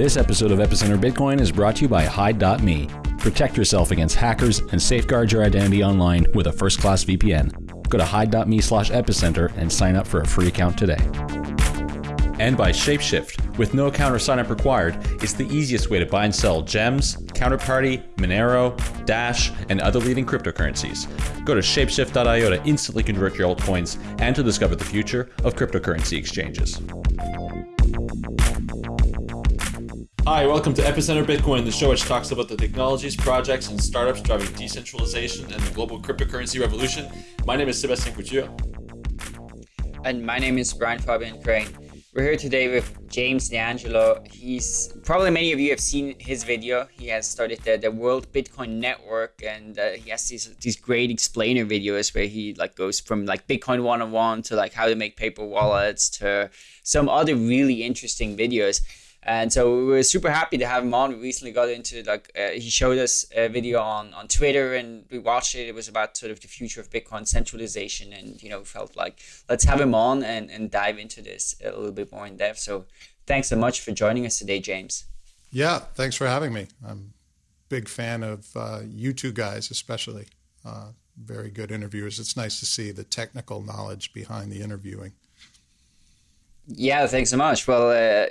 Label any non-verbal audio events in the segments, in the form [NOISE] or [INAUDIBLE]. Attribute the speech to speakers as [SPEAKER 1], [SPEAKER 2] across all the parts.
[SPEAKER 1] This episode of Epicenter Bitcoin is brought to you by Hide.me. Protect yourself against hackers and safeguard your identity online with a first class VPN. Go to hide.me slash epicenter and sign up for a free account today. And by Shapeshift. With no account or sign up required, it's the easiest way to buy and sell gems, Counterparty, Monero, Dash, and other leading cryptocurrencies. Go to shapeshift.io to instantly convert your altcoins and to discover the future of cryptocurrency exchanges. Hi, welcome to Epicenter Bitcoin, the show which talks about the technologies, projects, and startups driving decentralization and the global cryptocurrency revolution. My name is Sebastian Couture.
[SPEAKER 2] And my name is Brian Fabian Crain. We're here today with James D'Angelo. He's probably many of you have seen his video. He has started the, the World Bitcoin Network, and uh, he has these these great explainer videos where he like goes from like Bitcoin 101 to like how to make paper wallets to some other really interesting videos. And so we were super happy to have him on. We recently got into like uh, he showed us a video on on Twitter, and we watched it. It was about sort of the future of Bitcoin centralization, and you know felt like let's have him on and and dive into this a little bit more in depth. So thanks so much for joining us today, James.
[SPEAKER 3] Yeah, thanks for having me. I'm a big fan of uh, you two guys, especially. Uh, very good interviewers. It's nice to see the technical knowledge behind the interviewing.
[SPEAKER 2] Yeah, thanks so much. Well, uh,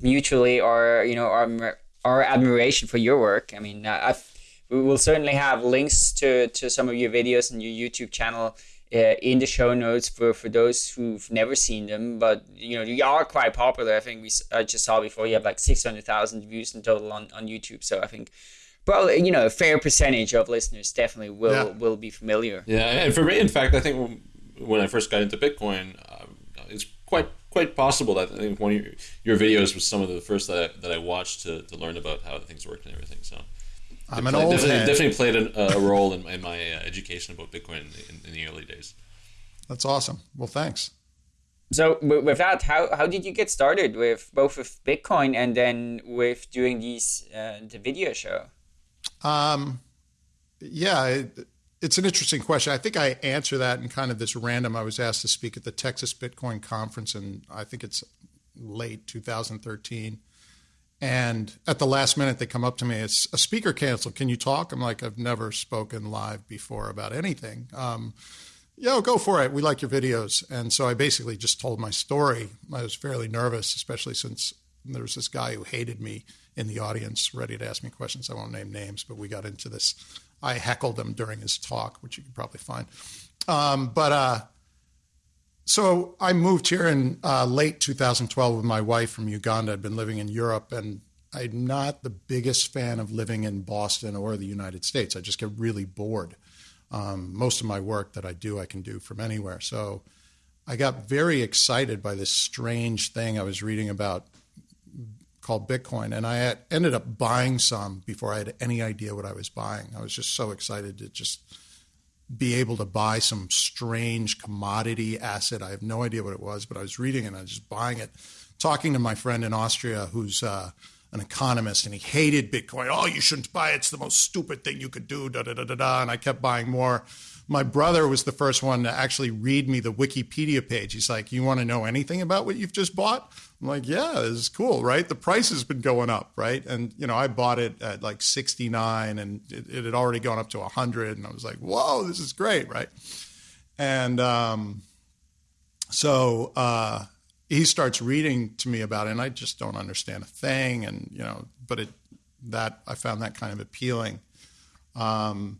[SPEAKER 2] mutually our you know our our admiration for your work. I mean, uh, I've, we will certainly have links to to some of your videos and your YouTube channel. Uh, in the show notes for, for those who've never seen them, but you know you are quite popular. I think we I just saw before you have like six hundred thousand views in total on, on YouTube. So I think probably you know a fair percentage of listeners definitely will yeah. will be familiar.
[SPEAKER 1] Yeah, and for me, in fact, I think when I first got into Bitcoin, it's quite quite possible that I think one of your, your videos was some of the first that I, that I watched to, to learn about how things worked and everything. So
[SPEAKER 3] I'm an old
[SPEAKER 1] definitely,
[SPEAKER 3] head.
[SPEAKER 1] definitely played a, a role in, in my uh, education about Bitcoin in, in, the early days.
[SPEAKER 3] That's awesome. Well, thanks.
[SPEAKER 2] So with that, how, how did you get started with both with Bitcoin and then with doing these uh, the video show?
[SPEAKER 3] Um, yeah, it, it's an interesting question. I think I answer that in kind of this random. I was asked to speak at the Texas Bitcoin conference, and I think it's late 2013. And at the last minute, they come up to me. It's a speaker canceled. Can you talk? I'm like, I've never spoken live before about anything. Um, Yo, go for it. We like your videos. And so I basically just told my story. I was fairly nervous, especially since there was this guy who hated me in the audience, ready to ask me questions. I won't name names, but we got into this I heckled him during his talk, which you can probably find. Um, but uh, so I moved here in uh, late 2012 with my wife from Uganda. I'd been living in Europe, and I'm not the biggest fan of living in Boston or the United States. I just get really bored. Um, most of my work that I do, I can do from anywhere. So I got very excited by this strange thing I was reading about called Bitcoin, and I had, ended up buying some before I had any idea what I was buying. I was just so excited to just be able to buy some strange commodity asset. I have no idea what it was, but I was reading it and I was just buying it. Talking to my friend in Austria who's uh, an economist and he hated Bitcoin. Oh, you shouldn't buy it. It's the most stupid thing you could do. Da da da da da. And I kept buying more. My brother was the first one to actually read me the Wikipedia page. He's like, "You want to know anything about what you've just bought?" I'm like, yeah, this is cool, right? The price has been going up, right? And you know, I bought it at like 69, and it, it had already gone up to 100, and I was like, whoa, this is great, right? And um, so uh, he starts reading to me about it, and I just don't understand a thing, and you know, but it that I found that kind of appealing. Um,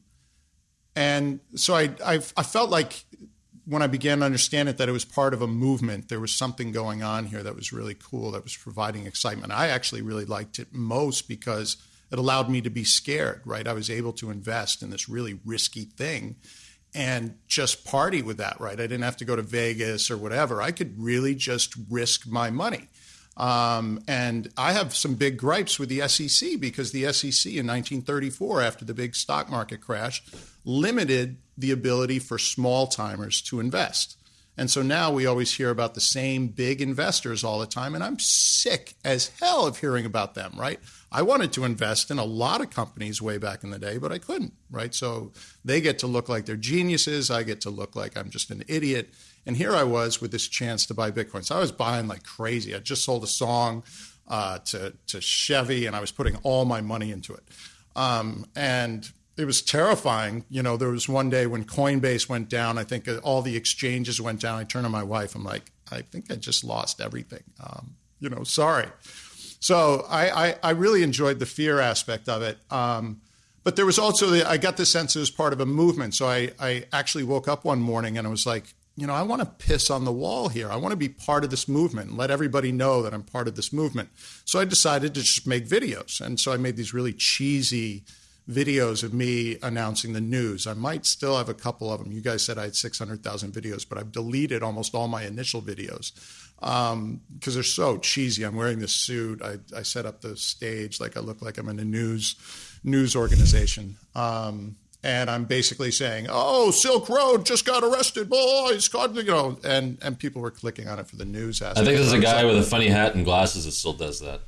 [SPEAKER 3] and so I, I, I felt like when I began to understand it, that it was part of a movement. There was something going on here that was really cool, that was providing excitement. I actually really liked it most because it allowed me to be scared, right? I was able to invest in this really risky thing and just party with that, right? I didn't have to go to Vegas or whatever. I could really just risk my money. Um, and I have some big gripes with the SEC because the SEC in 1934, after the big stock market crash, limited the ability for small timers to invest. And so now we always hear about the same big investors all the time. And I'm sick as hell of hearing about them, right? I wanted to invest in a lot of companies way back in the day, but I couldn't, right? So they get to look like they're geniuses. I get to look like I'm just an idiot. And here I was with this chance to buy Bitcoin. So I was buying like crazy. I just sold a song. uh, to to Chevy, and I was putting all my money into it. Um, and it was terrifying. You know, there was one day when Coinbase went down. I think all the exchanges went down. I turned to my wife. I'm like, I think I just lost everything. Um, you know, sorry. So I, I, I, really enjoyed the fear aspect of it. Um, but there was also the, I got the sense it was part of a movement. So I, I actually woke up one morning and I was like, you know, I want to piss on the wall here. I want to be part of this movement and let everybody know that I'm part of this movement. So I decided to just make videos. And so I made these really cheesy videos of me announcing the news. I might still have a couple of them. You guys said I had 600,000 videos, but I've deleted almost all my initial videos because um, they're so cheesy. I'm wearing this suit. I, I, set up the stage like I look like I'm in a news news organization. Um, and I'm basically saying, "Oh, Silk Road just got arrested, boys!" God, you know, and and people were clicking on it for the news.
[SPEAKER 4] I think there's a guy with a funny hat and glasses that still does that.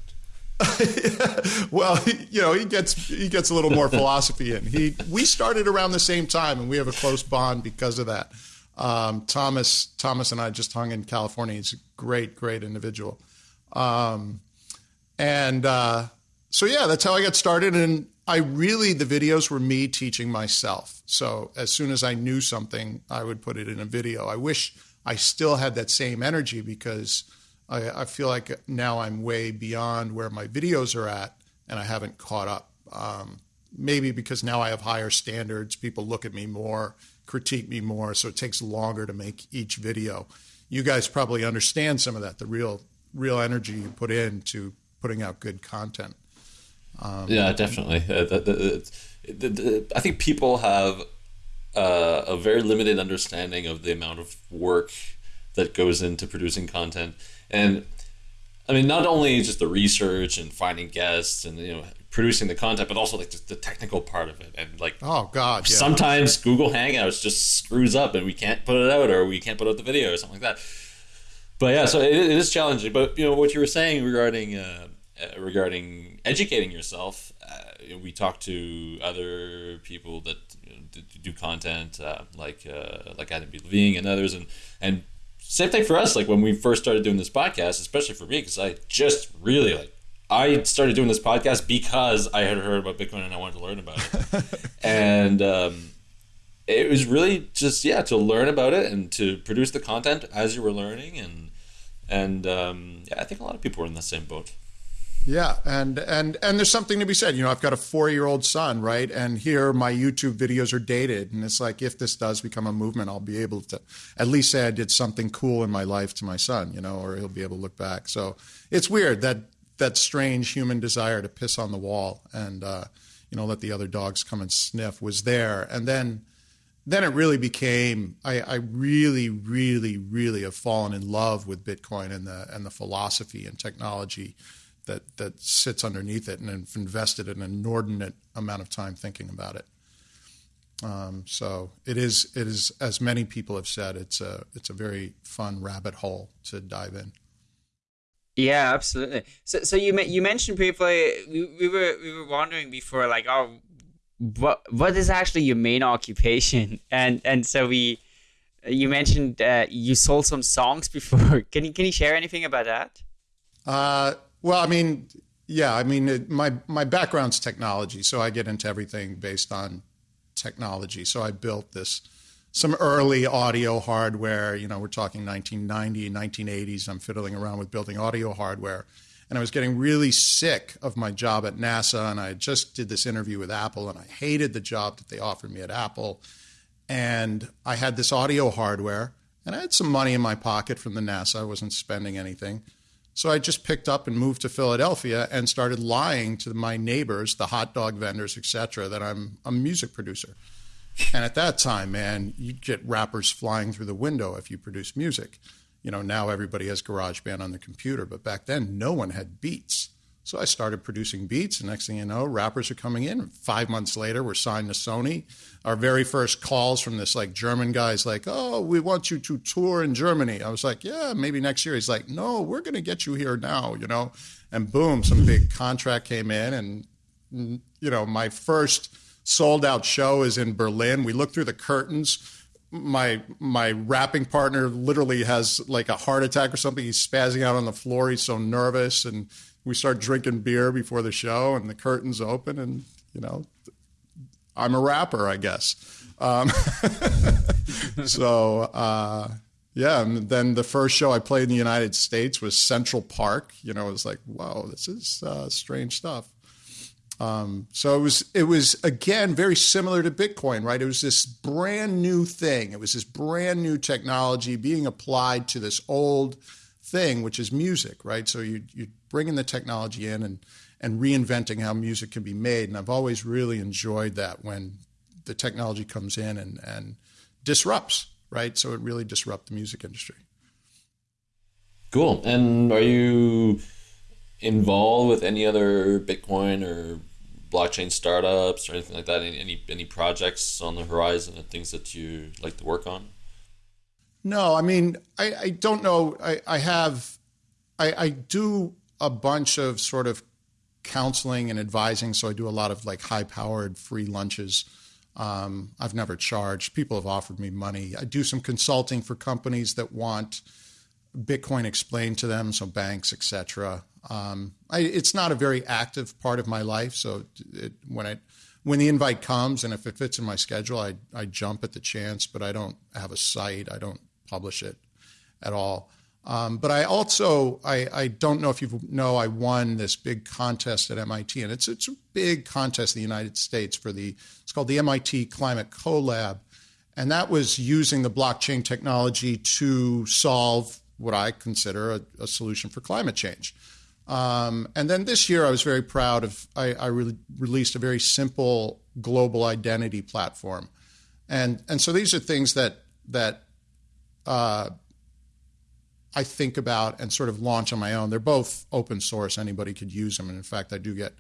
[SPEAKER 4] [LAUGHS]
[SPEAKER 3] well, you know, he gets he gets a little more [LAUGHS] philosophy in. He we started around the same time, and we have a close bond because of that. Um, Thomas Thomas and I just hung in California. He's a great, great individual, um, and uh, so yeah, that's how I got started. And I really the videos were me teaching myself. So as soon as I knew something, I would put it in a video. I wish I still had that same energy because I, I, feel like now I'm way beyond where my videos are at, and I haven't caught up. Um, maybe because now I have higher standards, people look at me more, critique me more, so it takes longer to make each video. You guys probably understand some of that, the real real energy you put into putting out good content.
[SPEAKER 4] Um, yeah, definitely. Uh, the, the, the, I think people have uh, a very limited understanding of the amount of work that goes into producing content and I mean, not only just the research and finding guests and you know producing the content, but also like the technical part of it. And like,
[SPEAKER 3] oh god,
[SPEAKER 4] yeah. sometimes Google Hangouts just screws up and we can't put it out, or we can't put out the video or something like that. But yeah, so it, it is challenging. But you know what you were saying regarding uh, uh, regarding educating yourself. Uh, we talk to other people that you know, do content uh, like uh, like Adam B. Levine and others, and and same thing for us. Like when we first started doing this podcast, especially for me, because I just really like I started doing this podcast because I had heard about Bitcoin and I wanted to learn about it, [LAUGHS] and um, it was really just yeah to learn about it and to produce the content as you were learning, and and um, yeah, I think a lot of people were in the same boat.
[SPEAKER 3] Yeah, and and and there's something to be said. You know, I've got a four year old son, right? And here my YouTube videos are dated, and it's like if this does become a movement, I'll be able to at least say I did something cool in my life to my son, you know, or he'll be able to look back. So it's weird that that strange human desire to piss on the wall and uh, you know let the other dogs come and sniff was there, and then then it really became I, I, really, really, really have fallen in love with Bitcoin and the and the philosophy and technology that that sits underneath it, and have invested an inordinate amount of time thinking about it. Um, so it is it is as many people have said it's a it's a very fun rabbit hole to dive in.
[SPEAKER 2] Yeah, absolutely. So so you you mentioned briefly we, we were we were wondering before like oh what what is actually your main occupation [LAUGHS] and and so we you mentioned uh, you sold some songs before. [LAUGHS] Can you can you share anything about that?
[SPEAKER 3] Uh, well, I mean, yeah, I mean, it, my my background's technology, so I get into everything based on technology. So I built this some early audio hardware. You know, we're talking 1990, 1980s. I'm fiddling around with building audio hardware, and I was getting really sick of my job at NASA. And I just did this interview with Apple, and I hated the job that they offered me at Apple. And I had this audio hardware, and I had some money in my pocket from the NASA. I wasn't spending anything. So I just picked up and moved to Philadelphia and started lying to my neighbors, the hot dog vendors, etc., that I'm a music producer. And at that time, man, you'd get rappers flying through the window if you produce music. You know, now everybody has GarageBand on the computer, but back then no one had beats. So I started producing beats, and next thing you know, rappers are coming in. Five months later, we're signed to Sony. Our very first calls from this like German guy's like, "Oh, we want you to tour in Germany." I was like, "Yeah, maybe next year." He's like, "No, we're going to get you here now," you know. And boom, some big contract came in, and mm, you know, my first sold out show is in Berlin. We look through the curtains my my rapping partner literally has like a heart attack or something. He's spazzing out on the floor. He's so nervous, and we start drinking beer before the show, and the curtains open, and you know, I'm a rapper, I guess. Um, [LAUGHS] so uh, yeah, and then the first show I played in the United States was Central Park. You know, it was like, wow, this is uh, strange stuff. Um, so it was it was again very similar to Bitcoin, right? It was this brand new thing. It was this brand new technology being applied to this old thing, which is music, right? So you you bringing the technology in and and reinventing how music can be made. And I've always really enjoyed that when the technology comes in and and disrupts, right? So it really disrupts the music industry.
[SPEAKER 4] Cool. And are you involved with any other Bitcoin or blockchain startups or anything like that? Any, any any projects on the horizon and things that you like to work on?
[SPEAKER 3] No, I mean, I, I don't know. I, I have, I, I do a bunch of sort of counseling and advising. So I do a lot of like high powered free lunches. Um, I've never charged. People have offered me money. I do some consulting for companies that want Bitcoin explained to them, so banks, etc. Um, it's not a very active part of my life. So it, when I when the invite comes and if it fits in my schedule, I I jump at the chance. But I don't have a site. I don't publish it at all. Um, but I also I, I don't know if you know I won this big contest at MIT and it's it's a big contest in the United States for the it's called the MIT Climate CoLab, and that was using the blockchain technology to solve what I consider a, a solution for climate change. Um, and then this year, I was very proud of. I, I re- released a very simple global identity platform, and and so these are things that that uh, I think about and sort of launch on my own. They're both open source; anybody could use them. And in fact, I do get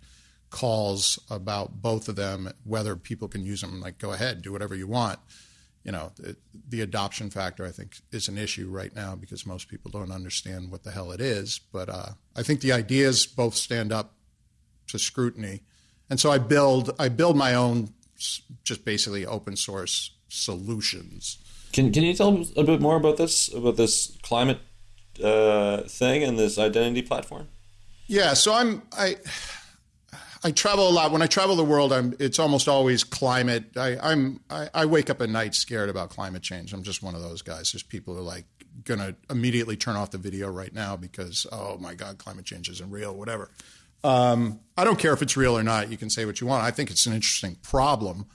[SPEAKER 3] calls about both of them, whether people can use them. Like, go ahead, do whatever you want you know, the, the, adoption factor, I think, is an issue right now because most people don't understand what the hell it is. But uh, I think the ideas both stand up to scrutiny, and so I build I build my own, just basically open source solutions.
[SPEAKER 4] Can Can you tell a bit more about this about this climate uh, thing and this identity platform?
[SPEAKER 3] Yeah, so I'm I I travel a lot. When I travel the world, I'm, it's almost always climate. I, I'm I, I, wake up at night scared about climate change. I'm just one of those guys. There's people who are like to immediately turn off the video right now because oh my god, climate change isn't real. Whatever. Um, I don't care if it's real or not. You can say what you want. I think it's an interesting problem,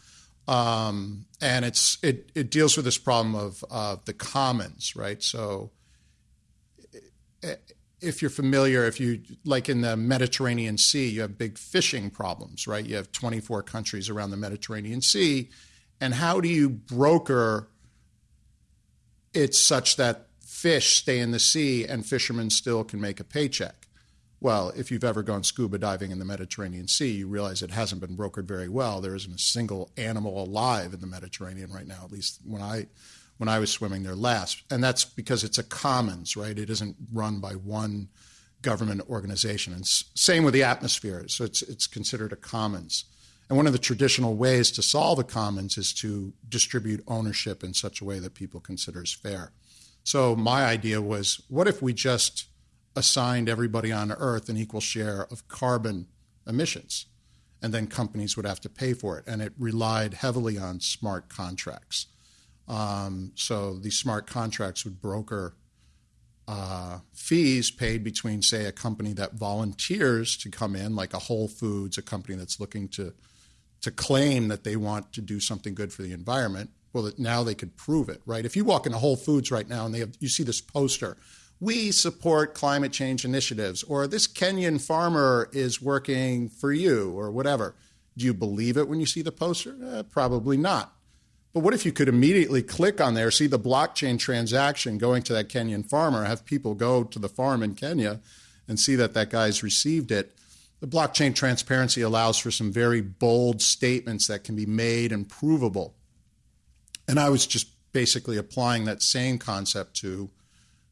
[SPEAKER 3] um, and it's it it deals with this problem of uh, the commons, right? So. If you're familiar, if you like in the Mediterranean Sea, you have big fishing problems, right? You have 24 countries around the Mediterranean Sea. And how do you broker it such that fish stay in the sea and fishermen still can make a paycheck? Well, if you've ever gone scuba diving in the Mediterranean Sea, you realize it hasn't been brokered very well. There isn't a single animal alive in the Mediterranean right now, at least when I when I was swimming there last. And that's because it's a commons, right? It isn't run by one government organization. And same with the atmosphere. So it's, it's considered a commons. And one of the traditional ways to solve a commons is to distribute ownership in such a way that people consider as fair. So my idea was what if we just assigned everybody on Earth an equal share of carbon emissions? And then companies would have to pay for it. And it relied heavily on smart contracts. Um, so these smart contracts would broker uh, fees paid between, say, a company that volunteers to come in, like a Whole Foods, a company that's looking to to claim that they want to do something good for the environment. Well, now they could prove it, right? If you walk into Whole Foods right now and they have, you see this poster, we support climate change initiatives, or this Kenyan farmer is working for you, or whatever. Do you believe it when you see the poster? Eh, probably not. But what if you could immediately click on there, see the blockchain transaction going to that Kenyan farmer, have people go to the farm in Kenya and see that that guy's received it? The blockchain transparency allows for some very bold statements that can be made and provable. And I was just basically applying that same concept to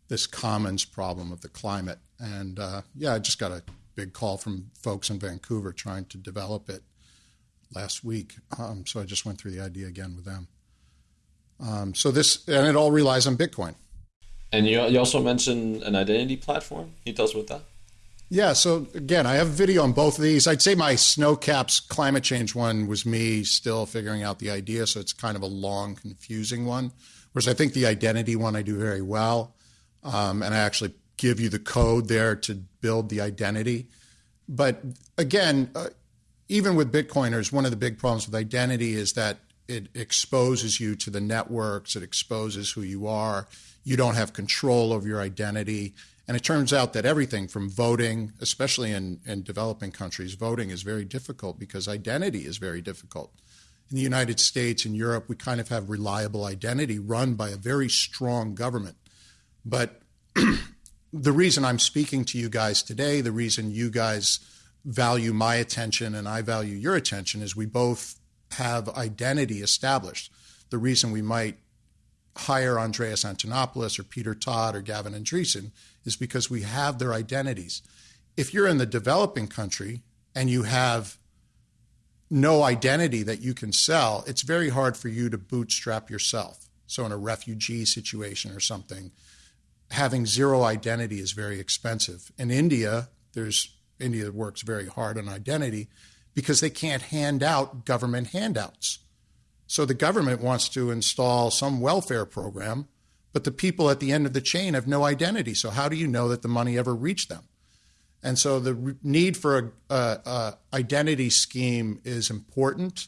[SPEAKER 3] this commons problem of the climate. And uh, yeah, I just got a big call from folks in Vancouver trying to develop it last week. Um, so I just went through the idea again with them. Um, so this, and it all relies on Bitcoin.
[SPEAKER 4] And you, you also mentioned an identity platform. He you tell us about that?
[SPEAKER 3] Yeah, so again, I have a video on both of these. I'd say my snowcaps climate change one was me still figuring out the idea, so it's kind of a long, confusing one. Whereas I think the identity one I do very well, um, and I actually give you the code there to build the identity. But again, uh, even with Bitcoiners, one of the big problems with identity is that it exposes you to the networks, it exposes who you are. You don't have control over your identity and it turns out that everything from voting, especially in, in developing countries, voting is very difficult because identity is very difficult. In the United States and Europe, we kind of have reliable identity run by a very strong government. But [CLEARS THROAT] the reason I'm speaking to you guys today, the reason you guys value my attention and I value your attention is we both have identity established. The reason we might hire Andreas Antonopoulos or Peter Todd or Gavin Andresen is because we have their identities. If you're in the developing country and you have no identity that you can sell, it's very hard for you to bootstrap yourself. So, in a refugee situation or something, having zero identity is very expensive. In India, there's India works very hard on identity because they can't hand out government handouts. So the government wants to install some welfare program but the people at the end of the chain have no identity. So how do you know that the money ever reached them? And so the need for a, a, a, identity scheme is important,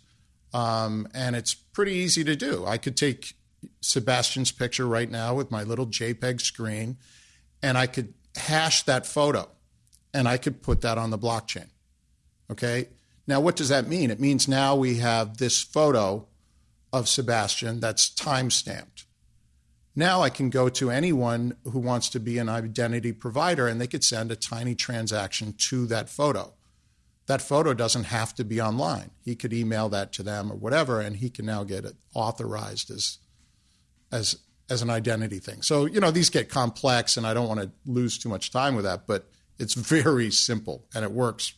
[SPEAKER 3] um, and it's pretty easy to do. I could take Sebastian's picture right now with my little JPEG screen, and I could hash that photo, and I could put that on the blockchain. Okay. Now, what does that mean? It means now we have this photo of Sebastian that's time stamped. Now I can go to anyone who wants to be an identity provider and they could send a tiny transaction to that photo. That photo doesn't have to be online. He could email that to them or whatever, and he can now get it authorized as as as an identity thing. So, you know, these get complex and I don't want to lose too much time with that, but it's very simple and it works,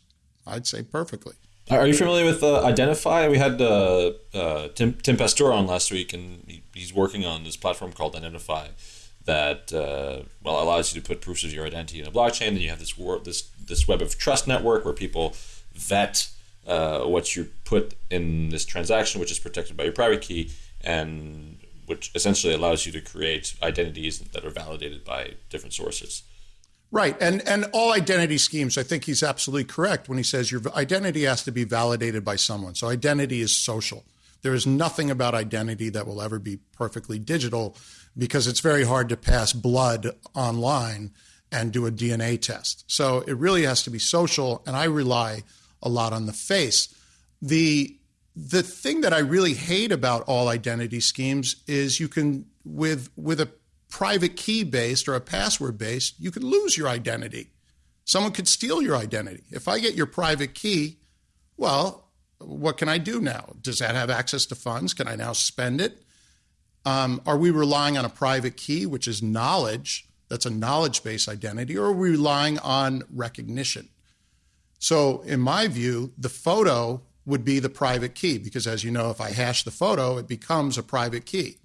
[SPEAKER 3] I'd say, perfectly.
[SPEAKER 4] Are you familiar with uh, Identifi? We had uh, uh, Tim, Tim Pastor on last week, and he, he's working on this platform called Identifi that uh, well allows you to put proofs of your identity in a blockchain. Then you have this wor- this this web of trust network where people vet uh, what you put in this transaction, which is protected by your private key, and which essentially allows you to create identities that are validated by different sources.
[SPEAKER 3] Right. And and all identity schemes, I think he's absolutely correct when he says your identity has to be validated by someone. So identity is social. There is nothing about identity that will ever be perfectly digital because it's very hard to pass blood online and do a DNA test. So it really has to be social and I rely a lot on the face. The the thing that I really hate about all identity schemes is you can with with a private key based or a password based, you could lose your identity. Someone could steal your identity. If I get your private key, well, what can I do now? Does that have access to funds? Can I now spend it? Um, are we relying on a private key, which is knowledge? That's a knowledge based identity, or are we relying on recognition? So, in my view, the photo would be the private key because, as you know, if I hash the photo, it becomes a private key.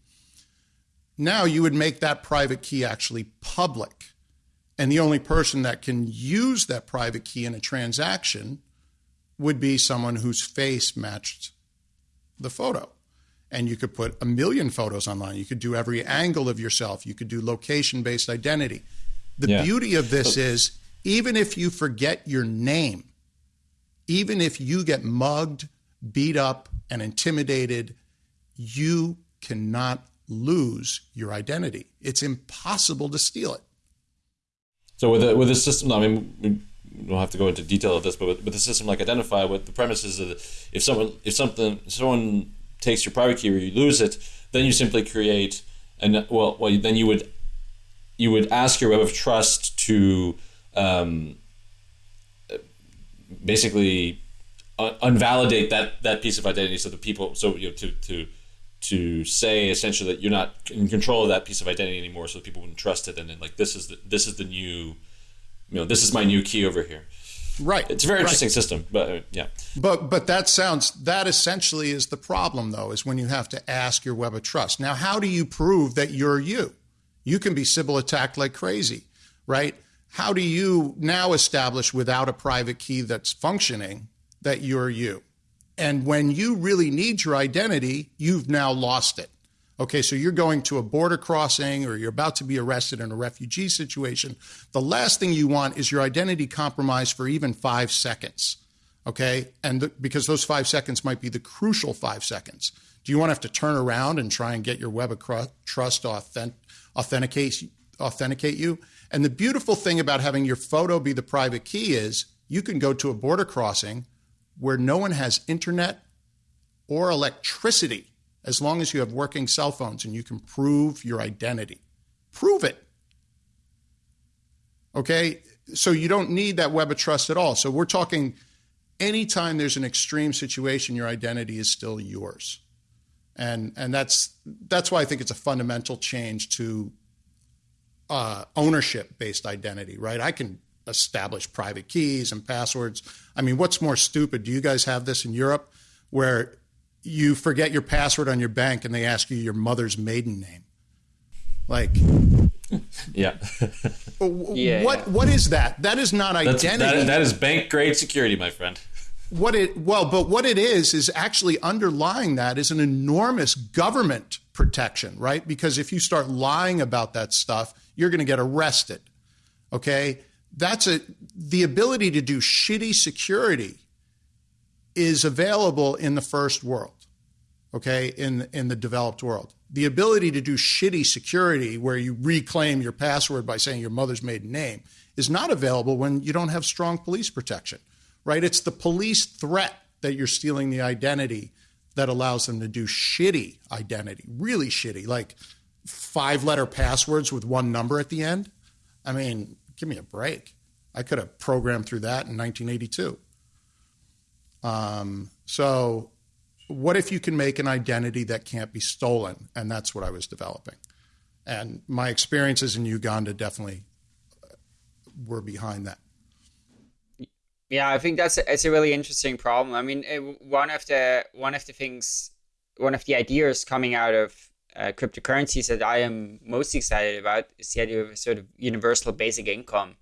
[SPEAKER 3] Now you would make that private key actually public. And the only person that can use that private key in a transaction would be someone whose face matched the photo. And you could put a million photos online. You could do every angle of yourself. You could do location based identity. The yeah. beauty of this is even if you forget your name, even if you get mugged, beat up, and intimidated, you cannot lose your identity. It's impossible to steal it.
[SPEAKER 4] So with a, with a system, I mean, we don't have to go into detail of this, but with, with a system like Identifi, what the premise is that if someone if something someone takes your private key or you lose it, then you simply create and well, well then you would you would ask your web of trust to um, basically un- unvalidate that that piece of identity so the people so you know to to to say essentially that you're not in control of that piece of identity anymore, so people wouldn't trust it, and then like this is the this is the new, you know, this is my new key over here.
[SPEAKER 3] Right.
[SPEAKER 4] It's a very interesting
[SPEAKER 3] right.
[SPEAKER 4] system, but uh, yeah.
[SPEAKER 3] But but that sounds that essentially is the problem though, is when you have to ask your web of trust. Now, how do you prove that you're you? You can be Sybil attacked like crazy, right? how do you now establish without a private key that's functioning that you're you? And when you really need your identity, you've now lost it. Okay, so you're going to a border crossing or you're about to be arrested in a refugee situation. The last thing you want is your identity compromised for even five seconds. Okay, and because those five seconds might be the crucial five seconds. Do you want to have to turn around and try and get your web of trust authenticate, authenticate you? And the beautiful thing about having your photo be the private key is you can go to a border crossing where no one has internet or electricity as long as you have working cell phones and you can prove your identity. Prove it. Okay? So you don't need that web of trust at all. So we're talking anytime there's an extreme situation, your identity is still yours. And and that's that's why I think it's a fundamental change to uh, ownership based identity, right? I can establish private keys and passwords. I mean, what's more stupid? Do you guys have this in Europe where you forget your password on your bank and they ask you your mother's maiden name? Like,
[SPEAKER 4] yeah. [LAUGHS]
[SPEAKER 2] yeah
[SPEAKER 3] what
[SPEAKER 2] yeah.
[SPEAKER 3] what is that? That is not identity.
[SPEAKER 4] That, that is bank grade security, my friend.
[SPEAKER 3] What it well, but what it is is actually underlying that is an enormous government protection, right? Because if you start lying about that stuff, you're going to get arrested. Okay? That's a the ability to do shitty security is available in the first world. Okay? In in the developed world. The ability to do shitty security where you reclaim your password by saying your mother's maiden name is not available when you don't have strong police protection. Right? It's the police threat that you're stealing the identity that allows them to do shitty identity, really shitty, like five letter passwords with one number at the end. I mean, give me a break. I could have programmed through that in 1982. Um, so, what if you can make an identity that can't be stolen? And that's what I was developing. And my experiences in Uganda definitely were behind that.
[SPEAKER 2] Yeah, I think that's a, it's a really interesting problem. I mean, one of the one of the things, one of the ideas coming out of uh, cryptocurrencies that I am most excited about is the idea of a sort of universal basic income,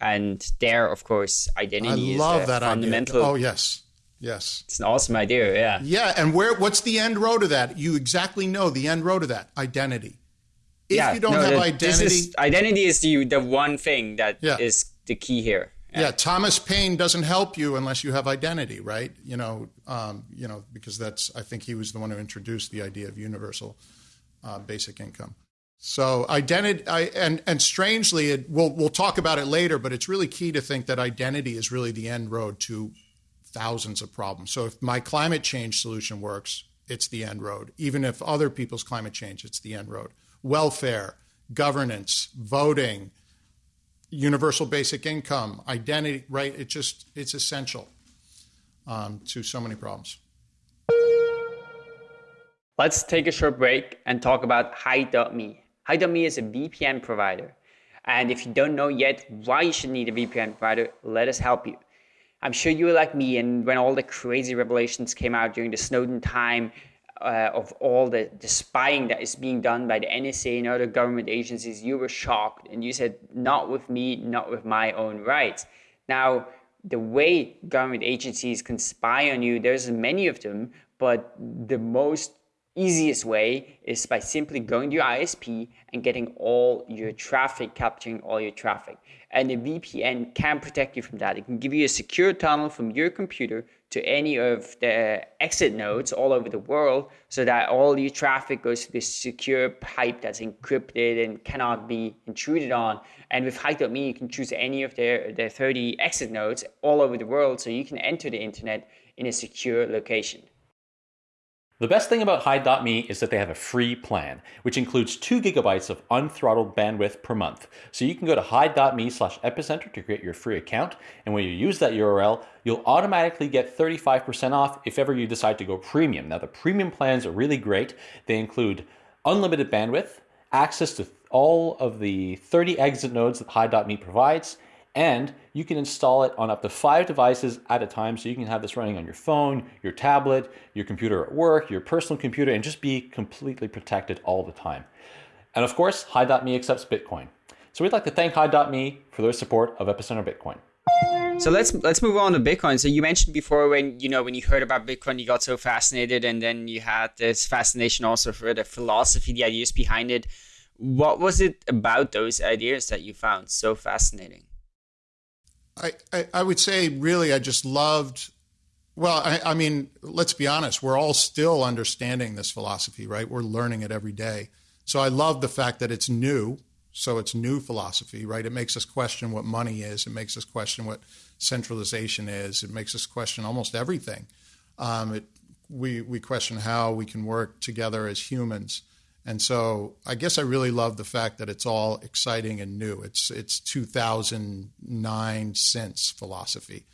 [SPEAKER 2] and there, of course, identity
[SPEAKER 3] I love
[SPEAKER 2] is
[SPEAKER 3] that
[SPEAKER 2] fundamental.
[SPEAKER 3] Idea. Oh yes, yes,
[SPEAKER 2] it's an awesome idea. Yeah,
[SPEAKER 3] yeah. And where? What's the end road of that? You exactly know the end road of that identity. If
[SPEAKER 2] yeah,
[SPEAKER 3] you don't
[SPEAKER 2] no,
[SPEAKER 3] have
[SPEAKER 2] the,
[SPEAKER 3] identity,
[SPEAKER 2] is, identity is the the one thing that yeah. is the key here.
[SPEAKER 3] Yeah. yeah. Thomas Paine doesn't help you unless you have identity, right? You know, um, you know, because that's I think he was the one who introduced the idea of universal uh, basic income. So identity, I, and and strangely, it, we'll we'll talk about it later, but it's really key to think that identity is really the end road to thousands of problems. So if my climate change solution works, it's the end road. Even if other people's climate change, it's the end road. Welfare, governance, voting, universal basic income, identity, right? It just it's essential um, to so many problems.
[SPEAKER 2] Let's take a short break and talk about Hide.me. Hide.me is a VPN provider. And if you don't know yet why you should need a VPN provider, let us help you. I'm sure you were like me, and when all the crazy revelations came out during the Snowden time, uh, of all the, the spying that is being done by the NSA and other government agencies, you were shocked and you said, not with me, not with my own rights. Now, the way government agencies can spy on you, there's many of them, but the most easiest way is by simply going to your ISP and getting all your traffic, capturing all your traffic. And a VPN can protect you from that. It can give you a secure tunnel from your computer to any of the exit nodes all over the world so that all your traffic goes to this secure pipe that's encrypted and cannot be intruded on. And with Hide.me, you can choose any of their, their 30 exit nodes all over the world so you can enter the internet in a secure location.
[SPEAKER 1] The best thing about Hide.me is that they have a free plan, which includes 2 gigabytes of unthrottled bandwidth per month. So you can go to Hide.me slash epicenter to create your free account, and when you use that URL, you'll automatically get 35% off if ever you decide to go premium. Now the premium plans are really great. They include unlimited bandwidth, access to all of the 30 exit nodes that Hide.me provides, and you can install it on up to five devices at a time. So you can have this running on your phone, your tablet, your computer at work, your personal computer, and just be completely protected all the time. And of course, Hide.me accepts Bitcoin. So we'd like to thank Hide.me for their support of Epicenter Bitcoin.
[SPEAKER 2] So let's let's move on to Bitcoin. So you mentioned before when you know when you heard about Bitcoin, you got so fascinated, and then you had this fascination also for the philosophy, the ideas behind it. What was it about those ideas that you found so fascinating?
[SPEAKER 3] I, I, I would say really I just loved well, I, I, mean, let's be honest, we're all still understanding this philosophy, right? We're learning it every day. So I love the fact that it's new. So it's new philosophy, right? It makes us question what money is. It makes us question what centralization is. It makes us question almost everything. Um, it, we, we question how we can work together as humans. And so I guess I really love the fact that it's all exciting and new. It's, it's 2009 since philosophy.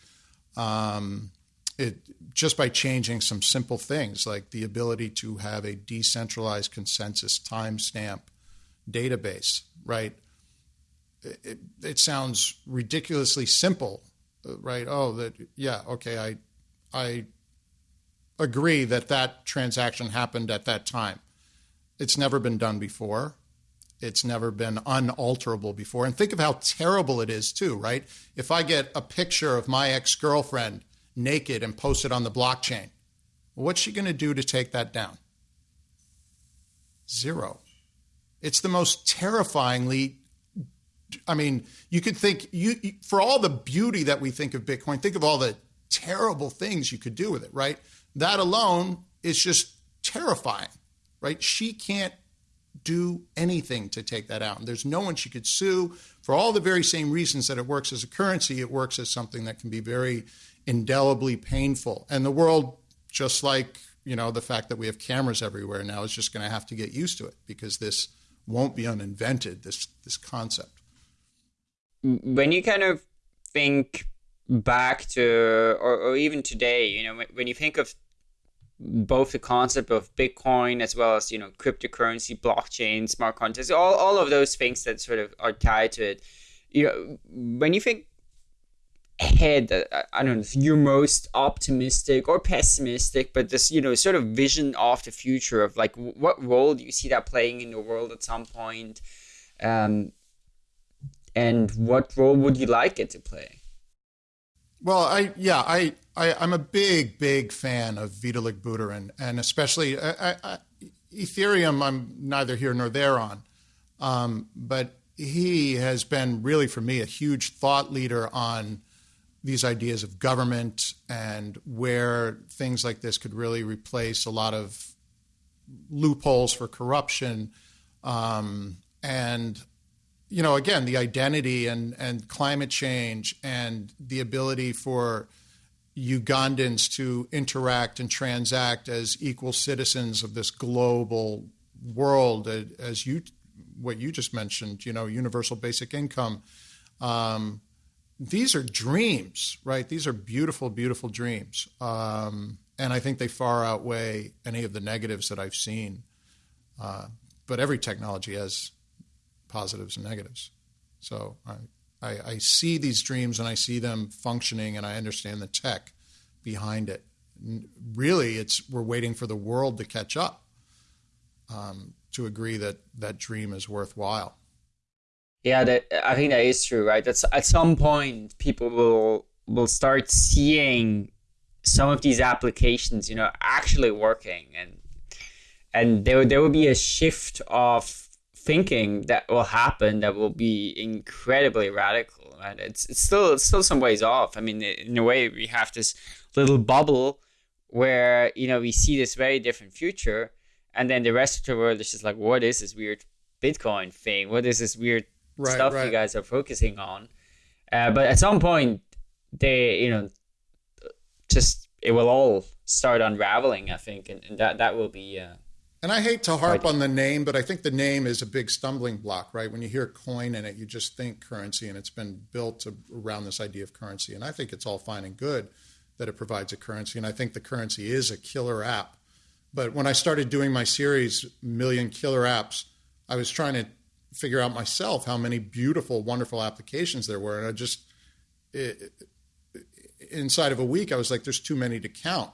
[SPEAKER 3] Um, it, just by changing some simple things like the ability to have a decentralized consensus timestamp database, right? It, it, sounds ridiculously simple, right? Oh, that yeah, okay, I I agree that that transaction happened at that time. It's never been done before. It's never been unalterable before. And think of how terrible it is too, right? If I get a picture of my ex-girlfriend naked and post it on the blockchain. What's she going to do to take that down? Zero. It's the most terrifyingly I mean, you could think you for all the beauty that we think of Bitcoin, think of all the terrible things you could do with it, right? That alone is just terrifying, right? She can't do anything to take that out. And there's no one she could sue for all the very same reasons that it works as a currency. It works as something that can be very indelibly painful. And the world, just like you know the fact that we have cameras everywhere now, is just going to have to get used to it because this won't be uninvented. This this concept.
[SPEAKER 2] When you kind of think back to, or, or even today, you know, when you think of both the concept of Bitcoin as well as you know cryptocurrency, blockchain, smart contracts, all, all of those things that sort of are tied to it. You know, when you think ahead, i don't know you're most optimistic or pessimistic but this you know sort of vision of the future of like what role do you see that playing in the world at some point um, and what role would you like it to play
[SPEAKER 3] well i yeah i, I i'm a big big fan of vitalik buterin and especially I, I, ethereum i'm neither here nor there on um, but he has been really for me a huge thought leader on these ideas of government and where things like this could really replace a lot of loopholes for corruption. Um, and, you know, again, the identity and, and climate change and the ability for Ugandans to interact and transact as equal citizens of this global world, as you, what you just mentioned, you know, universal basic income. Um, these are dreams, right? These are beautiful, beautiful dreams. Um, and I think they far outweigh any of the negatives that I've seen. Uh, but every technology has positives and negatives. So I, I, I, see these dreams and I see them functioning and I understand the tech behind it. Really, it's we're waiting for the world to catch up um, to agree that that dream is worthwhile.
[SPEAKER 2] Yeah, that I think that is true, right? That's at some point people will will start seeing some of these applications, you know, actually working, and and there there will be a shift of thinking that will happen that will be incredibly radical. Right? It's it's still it's still some ways off. I mean, in a way, we have this little bubble where you know we see this very different future, and then the rest of the world is just like, what is this weird Bitcoin thing? What is this weird right, stuff right. you guys are focusing on. Uh, but at some point, they, you know, just it will all start unraveling. I think, and, and that that will be. Uh,
[SPEAKER 3] and I hate to harp on the name, but I think the name is a big stumbling block, right? When you hear coin in it, you just think currency, and it's been built to, around this idea of currency. And I think it's all fine and good that it provides a currency, and I think the currency is a killer app. But when I started doing my series, Million Killer Apps, I was trying to figure out myself how many beautiful, wonderful applications there were. And I just, it, inside of a week, I was like, there's too many to count.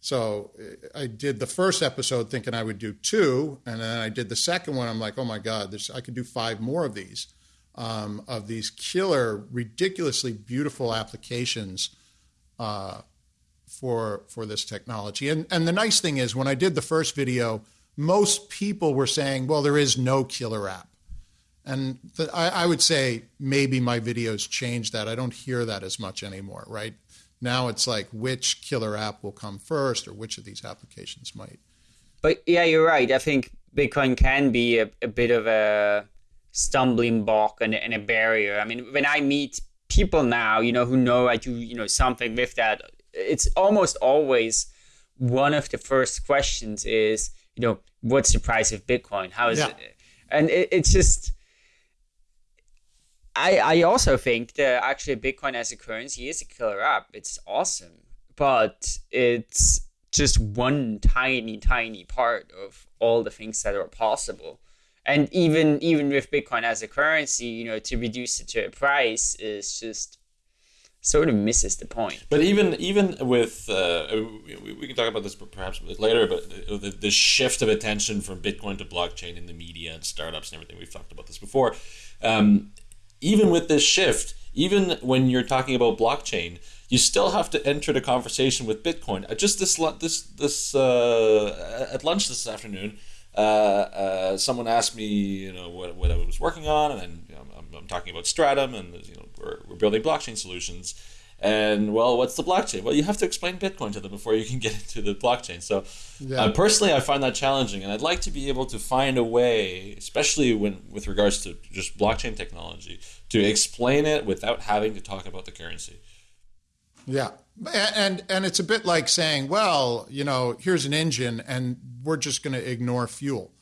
[SPEAKER 3] So I did the first episode thinking I would do two, and then I did the second one. I'm like, oh my god, this I could do five more of these. um, of these killer, ridiculously beautiful applications uh, for for this technology. And and the nice thing is, when I did the first video, most people were saying, "Well, there is no killer app." And the, I, I would say maybe my videos changed that. I don't hear that as much anymore, right? Now it's like which killer app will come first, or which of these applications might.
[SPEAKER 2] But yeah, you're right. I think Bitcoin can be a, a bit of a stumbling block and, and a barrier. I mean, when I meet people now, you know, who know I do, you know, something with that, it's almost always one of the first questions is, you know, what's the price of Bitcoin? How is yeah. it? And it, it's just, I, I also think that actually Bitcoin as a currency is a killer app. It's awesome, but it's just one tiny, tiny part of all the things that are possible. And even even with Bitcoin as a currency, you know, to reduce it to a price is just sort of misses the point.
[SPEAKER 4] But even even with uh, we, we, can talk about this perhaps a bit later, but the, the shift of attention from Bitcoin to blockchain in the media and startups and everything we've talked about this before. Um, even with this shift, even when you're talking about blockchain, you still have to enter the conversation with Bitcoin. Just this this this uh, at lunch this afternoon, uh, uh, someone asked me, you know, what, what I was working on, and I'm, I'm, talking about Stratumn, and you know, we're, we're building blockchain solutions. And well, what's the blockchain? Well, you have to explain Bitcoin to them before you can get [LAUGHS] into the blockchain. So, yeah. uh, personally, I find that challenging, and I'd like to be able to find a way, especially when with regards to just blockchain technology, to explain it without having to talk about the currency.
[SPEAKER 3] Yeah, and and it's a bit like saying, well, you know, here's an engine, and we're just going to ignore fuel.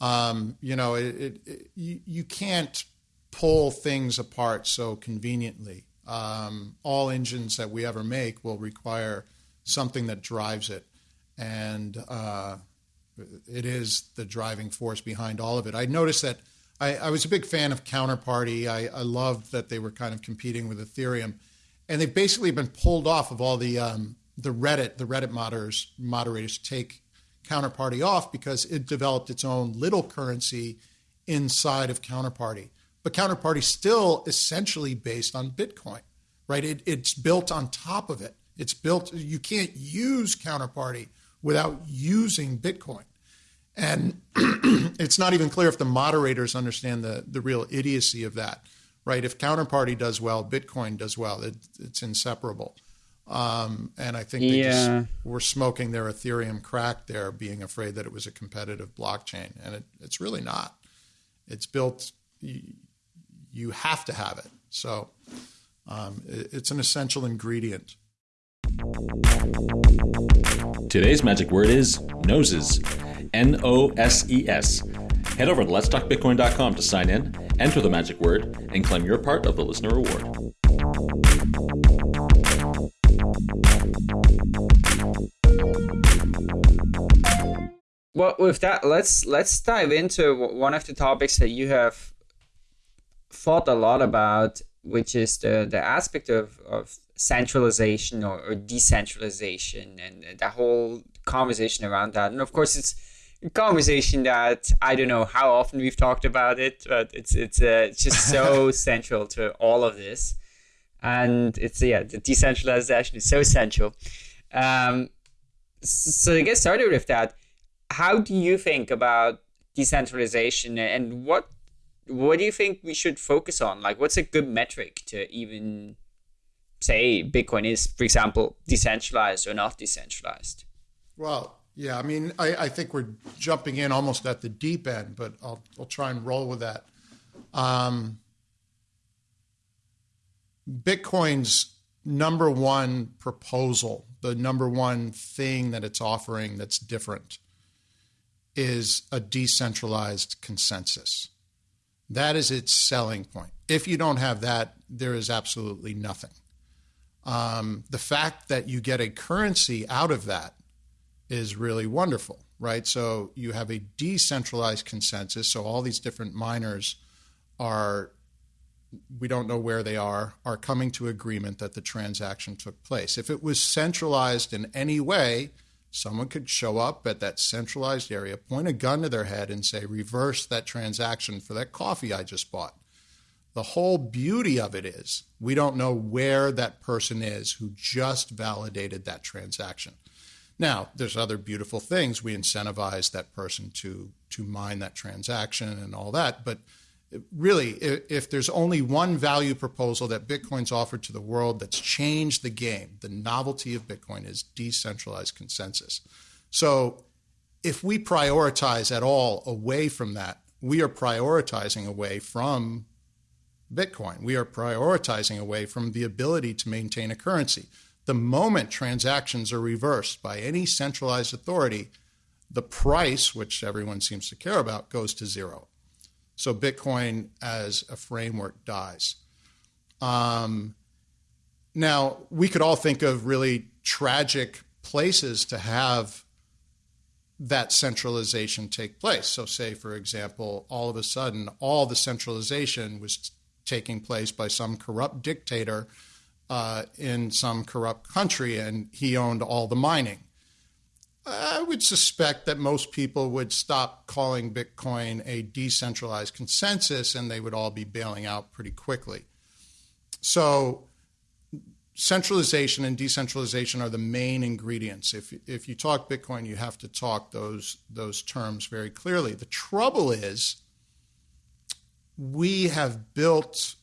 [SPEAKER 3] Um, you know, it, it, it, you, you can't pull things apart so conveniently. Um, all engines that we ever make will require something that drives it, and uh, it is the driving force behind all of it. I noticed that I, I was a big fan of Counterparty. I, I, loved that they were kind of competing with Ethereum, and they've basically been pulled off of all the um, the Reddit the Reddit moderators moderators take Counterparty off because it developed its own little currency inside of Counterparty. But Counterparty still essentially based on Bitcoin, right? It, it's built on top of it. It's built. You can't use Counterparty without using Bitcoin. And [CLEARS THROAT] it's not even clear if the moderators understand the, the real idiocy of that, right? If Counterparty does well, Bitcoin does well. It, it's inseparable. Um, and I think they yeah. just were smoking their Ethereum crack there, being afraid that it was a competitive blockchain. And it, it's really not. It's built, you, you have to have it. So um, it, it's an essential ingredient.
[SPEAKER 1] Today's magic word is noses. N O S E S. Head over to letstalkbitcoin.com to sign in, enter the magic word, and claim your part of the listener reward.
[SPEAKER 2] Well, with that, let's let's dive into one of the topics that you have thought a lot about, which is the the aspect of, of centralization or, or decentralization and the whole conversation around that. And of course, it's a conversation that I don't know how often we've talked about it, but it's it's uh, it's just [LAUGHS] so central to all of this, and it's yeah the decentralization is so central. Um, so to get started with that, how do you think about decentralization and what what do you think we should focus on? Like, what's a good metric to even say Bitcoin is, for example, decentralized or not decentralized?
[SPEAKER 3] Well, yeah, I mean, I, I, think we're jumping in almost at the deep end, but I'll, I'll try and roll with that. Um, Bitcoin's number one proposal, the number one thing that it's offering that's different, is a decentralized consensus. That is its selling point. If you don't have that, there is absolutely nothing. Um, the fact that you get a currency out of that is really wonderful, right? So you have a decentralized consensus. So all these different miners are, we don't know where they are, are coming to agreement that the transaction took place. If it was centralized in any way, someone could show up at that centralized area, point a gun to their head, and say, reverse that transaction for that coffee I just bought. The whole beauty of it is we don't know where that person is who just validated that transaction. Now, there's other beautiful things. We incentivize that person to to mine that transaction and all that, but really, if there's only one value proposal that Bitcoin's offered to the world that's changed the game, the novelty of Bitcoin is decentralized consensus. So, if we prioritize at all away from that, we are prioritizing away from Bitcoin. We are prioritizing away from the ability to maintain a currency. The moment transactions are reversed by any centralized authority, the price, which everyone seems to care about, goes to zero. So Bitcoin as a framework dies. Um, now, we could all think of really tragic places to have that centralization take place. So, say, for example, all of a sudden, all the centralization was taking place by some corrupt dictator uh, in some corrupt country, and he owned all the mining. I would suspect that most people would stop calling Bitcoin a decentralized consensus and they would all be bailing out pretty quickly. So, centralization and decentralization are the main ingredients. If, if you talk Bitcoin, you have to talk those, those terms very clearly. The trouble is, we have built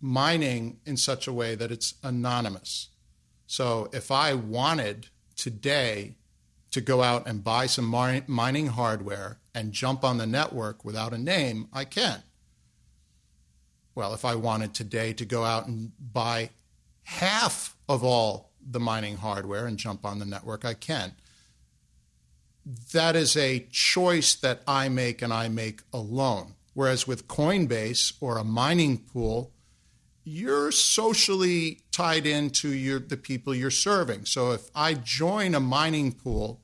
[SPEAKER 3] mining in such a way that it's anonymous. So if I wanted today to go out and buy some mining hardware and jump on the network without a name, I can. Well, if I wanted today to go out and buy half of all the mining hardware and jump on the network, I can. That is a choice that I make and I make alone. Whereas with Coinbase or a mining pool, you're socially tied into your the people you're serving. So if I join a mining pool,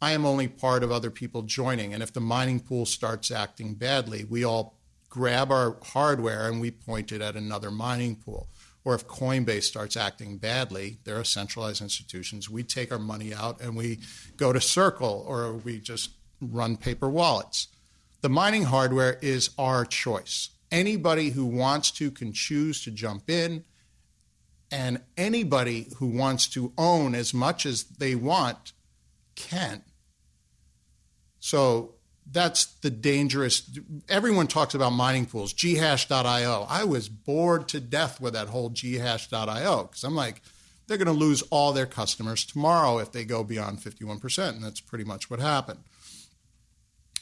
[SPEAKER 3] I am only part of other people joining. And if the mining pool starts acting badly, we all grab our hardware and we point it at another mining pool. Or if Coinbase starts acting badly, they're a centralized institutions. We take our money out and we go to Circle or we just run paper wallets. The mining hardware is our choice anybody who wants to can choose to jump in, and anybody who wants to own as much as they want can. So that's the dangerous. Everyone talks about mining pools, ghash.io. I was bored to death with that whole ghash.io because I'm like, they're going to lose all their customers tomorrow if they go beyond 51%. And that's pretty much what happened.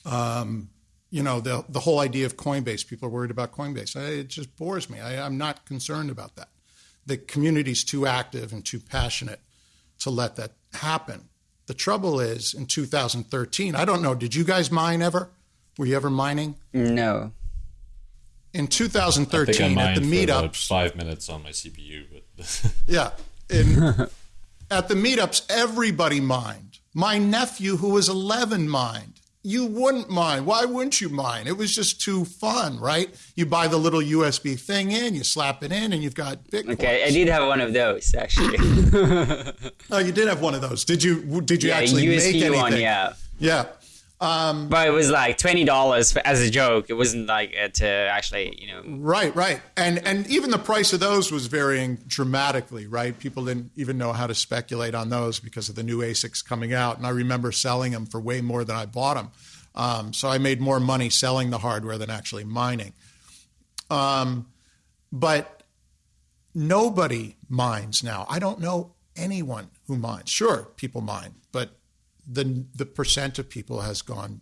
[SPEAKER 3] Um, you know the the whole idea of Coinbase. People are worried about Coinbase. I, it just bores me. I, I'm not concerned about that. The community's too active and too passionate to let that happen. The trouble is, in 2013, I don't know. Did you guys mine ever? Were you ever mining?
[SPEAKER 2] No.
[SPEAKER 3] In 2013, at the meetups,
[SPEAKER 4] five minutes on my CPU, but [LAUGHS]
[SPEAKER 3] yeah, in, [LAUGHS] at the meetups, everybody mined. My nephew, who was 11, mined you wouldn't mind. Why wouldn't you mind? It was just too fun, right? You buy the little USB thing in, you slap it in, and you've got Bitcoin.
[SPEAKER 2] Okay, I did have one of those actually. [LAUGHS]
[SPEAKER 3] oh, you did have one of those. Did you? Did you
[SPEAKER 2] yeah,
[SPEAKER 3] actually
[SPEAKER 2] USB
[SPEAKER 3] make anything?
[SPEAKER 2] One, yeah.
[SPEAKER 3] Yeah. Um,
[SPEAKER 2] but it was like twenty dollars as a joke. It wasn't like uh, to actually, you know.
[SPEAKER 3] Right, right, and and even the price of those was varying dramatically. Right, people didn't even know how to speculate on those because of the new ASICs coming out. And I remember selling them for way more than I bought them. Um, so I made more money selling the hardware than actually mining. Um, but nobody mines now. I don't know anyone who mines. Sure, people mine, the the percent of people has gone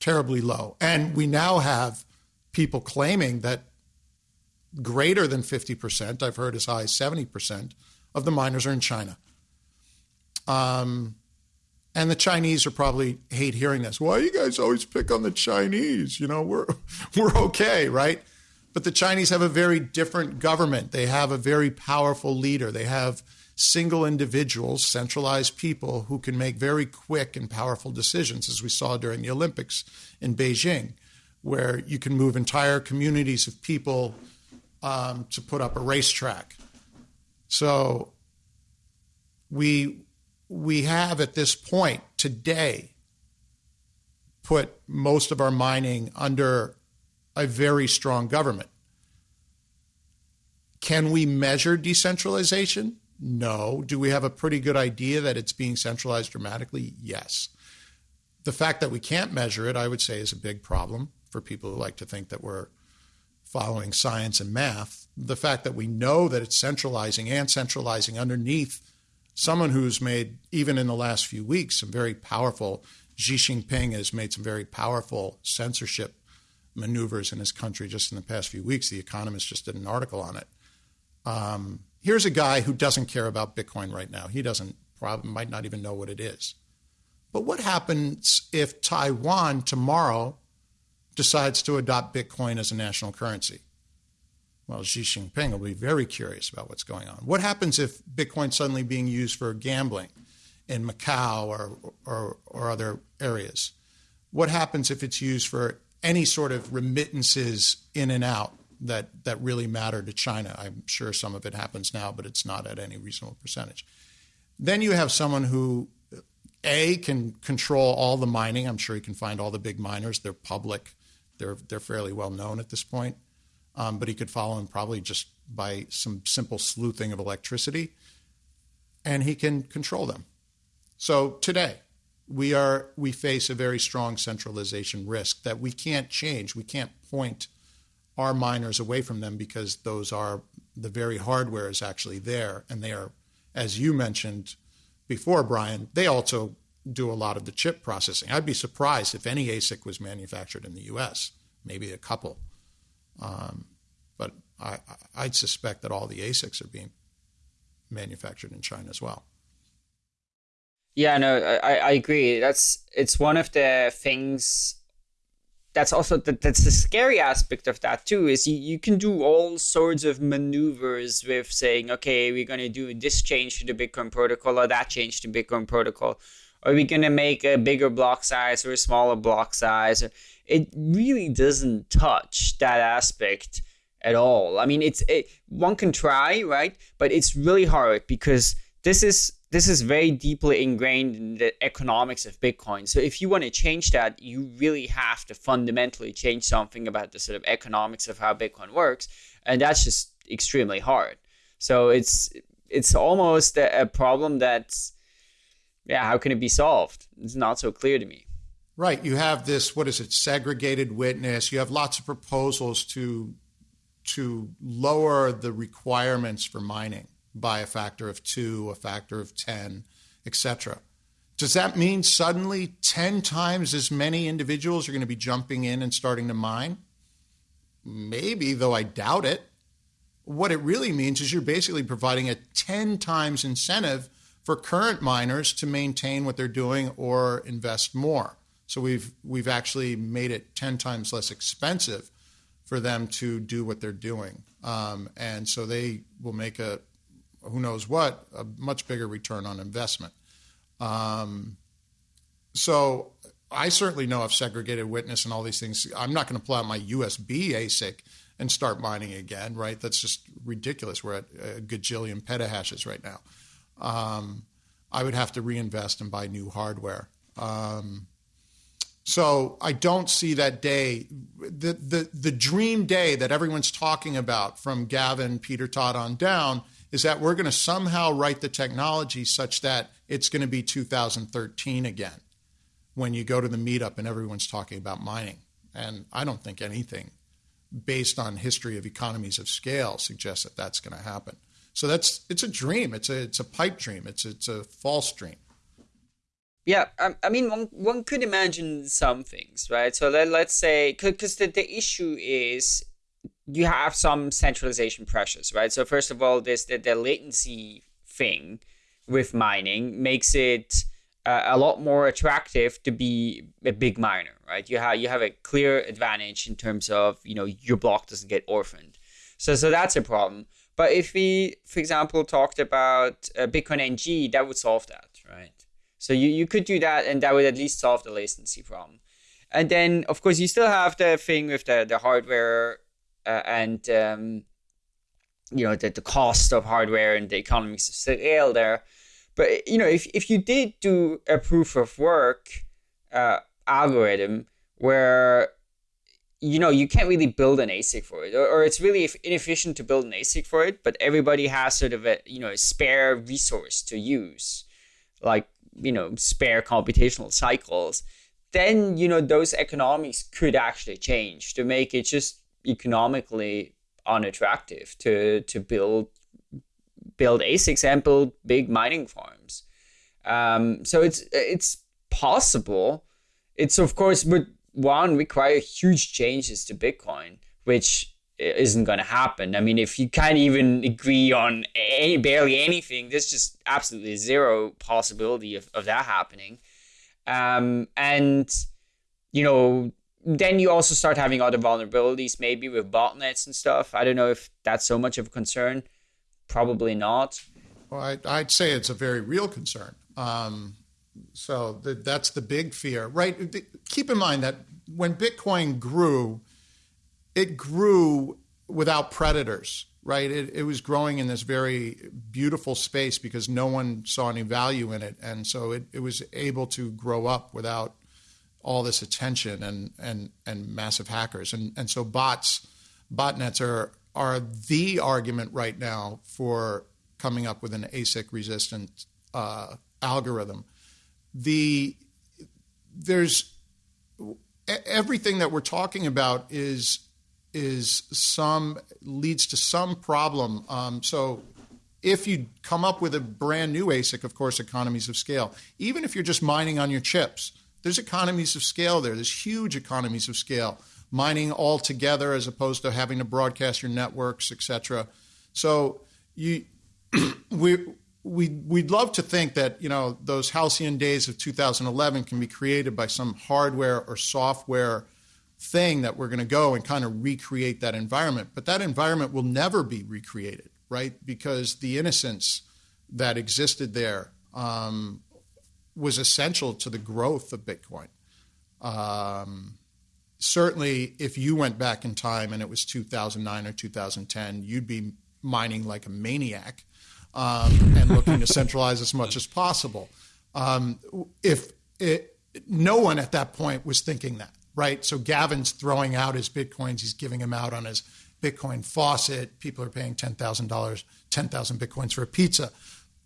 [SPEAKER 3] terribly low. And we now have people claiming that greater than 50%, I've heard as high as 70% of the miners are in China. Um, and the Chinese are probably hate hearing this. Why you guys always pick on the Chinese? You know, we're [LAUGHS] we're okay, right? But the Chinese have a very different government. They have a very powerful leader. They have single individuals, centralized people who can make very quick and powerful decisions, as we saw during the Olympics in Beijing, where you can move entire communities of people um, to put up a racetrack. So we we have at this point today put most of our mining under a very strong government. Can we measure decentralization? No. Do we have a pretty good idea that it's being centralized dramatically? Yes. The fact that we can't measure it, I would say, is a big problem for people who like to think that we're following science and math. The fact that we know that it's centralizing and centralizing underneath someone who's made, even in the last few weeks, some very powerful, Xi Jinping has made some very powerful censorship maneuvers in his country just in the past few weeks. The Economist just did an article on it. Um, here's a guy who doesn't care about Bitcoin right now. He doesn't probably might not even know what it is. But what happens if Taiwan tomorrow decides to adopt Bitcoin as a national currency? Well, Xi Jinping will be very curious about what's going on. What happens if Bitcoin suddenly being used for gambling in Macau or, or, or other areas? What happens if it's used for any sort of remittances in and out that that really matter to China. I'm sure some of it happens now, but it's not at any reasonable percentage. Then you have someone who a can control all the mining. I'm sure he can find all the big miners. They're public. They're they're fairly well known at this point. Um, but he could follow them probably just by some simple sleuthing of electricity, and he can control them. So today, we are we face a very strong centralization risk that we can't change. We can't point our miners away from them because those are the very hardware is actually there. And they are as you mentioned before brian they also do a lot of the chip processing. I'd be surprised if any asic was manufactured in the us maybe a couple. Um, but I, i'd suspect that all the asics are being manufactured in china as well.
[SPEAKER 2] Yeah no i, I agree. That's it's one of the things that's also the, that's the scary aspect of that too is you, you can do all sorts of maneuvers with saying okay we're going to do this change to the bitcoin protocol or that change to bitcoin protocol. Are we going to make a bigger block size or a smaller block size? It really doesn't touch that aspect at all. I mean it's it, one can try right? But it's really hard because this is this is very deeply ingrained in the economics of Bitcoin. So if you want to change that, you really have to fundamentally change something about the sort of economics of how Bitcoin works, and that's just extremely hard. So it's it's almost a, problem that's yeah, how can it be solved? It's not so clear to me.
[SPEAKER 3] Right. You have this what is it, segregated witness. You have lots of proposals to to lower the requirements for mining by a factor of two, a factor of 10, etc. Does that mean suddenly 10 times as many individuals are going to be jumping in and starting to mine? Maybe, though I doubt it. What it really means is you're basically providing a 10 times incentive for current miners to maintain what they're doing or invest more. So we've we've actually made it 10 times less expensive for them to do what they're doing. Um, and so they will make a who knows what, a much bigger return on investment. Um, so I certainly know of segregated witness and all these things. I'm not going to pull out my USB ASIC and start mining again, right? That's just ridiculous. We're at a gajillion petahashes right now. Um, I would have to reinvest and buy new hardware. Um, so I don't see that day, the, the the dream day that everyone's talking about from Gavin, Peter Todd on down is that we're going to somehow write the technology such that it's going to be 2013 again when you go to the meetup and everyone's talking about mining. And I don't think anything based on history of economies of scale suggests that that's going to happen. So that's it's a dream. It's a it's a pipe dream. It's it's a false dream.
[SPEAKER 2] Yeah, I, I mean, one, one could imagine some things, right? So let, let's say, because the, the issue is you have some centralization pressures, right? So first of all, this the, the latency thing with mining makes it uh, a lot more attractive to be a big miner, right? You have you have a clear advantage in terms of you know your block doesn't get orphaned, so so that's a problem. But if we, for example, talked about uh, Bitcoin NG, that would solve that, right? So you, you could do that, and that would at least solve the latency problem. And then, of course, you still have the thing with the, the hardware uh, and um, you know the, the cost of hardware and the economies of scale there. But you know, if, if you did do a proof of work uh, algorithm where you know you can't really build an ASIC for it, or, or, it's really inefficient to build an ASIC for it. But everybody has sort of a you know a spare resource to use, like you know spare computational cycles. Then you know those economics could actually change to make it just economically unattractive to to build build ASICs and build big mining farms. Um, so it's it's possible. It's of course would one require huge changes to Bitcoin, which isn't going to happen. I mean, if you can't even agree on any, barely anything, there's just absolutely zero possibility of, of that happening. Um, and, you know, then you also start having other vulnerabilities, maybe with botnets and stuff. I don't know if that's so much of a concern. Probably not.
[SPEAKER 3] Well, I, would say it's a very real concern. Um, so the, that's the big fear, right? Keep in mind that when Bitcoin grew, it grew without predators, right? It, it was growing in this very beautiful space because no one saw any value in it. And so it, it was able to grow up without all this attention and, and, and massive hackers. And, and so bots, botnets are, are the argument right now for coming up with an ASIC resistant uh, algorithm the there's everything that we're talking about is is some leads to some problem. Um, so if you come up with a brand new ASIC, of course, economies of scale. Even if you're just mining on your chips, there's economies of scale there. There's huge economies of scale. Mining all together as opposed to having to broadcast your networks, etc. So you [CLEARS THROAT] we we we'd love to think that you know those halcyon days of 2011 can be created by some hardware or software thing that we're going to go and kind of recreate that environment but that environment will never be recreated right because the innocence that existed there um, was essential to the growth of bitcoin um, certainly if you went back in time and it was 2009 or 2010 you'd be mining like a maniac um, and looking to centralize as much as possible. Um, if it, no one at that point was thinking that, right? So Gavin's throwing out his bitcoins; he's giving them out on his Bitcoin faucet. People are paying ten thousand dollars, ten thousand bitcoins for a pizza.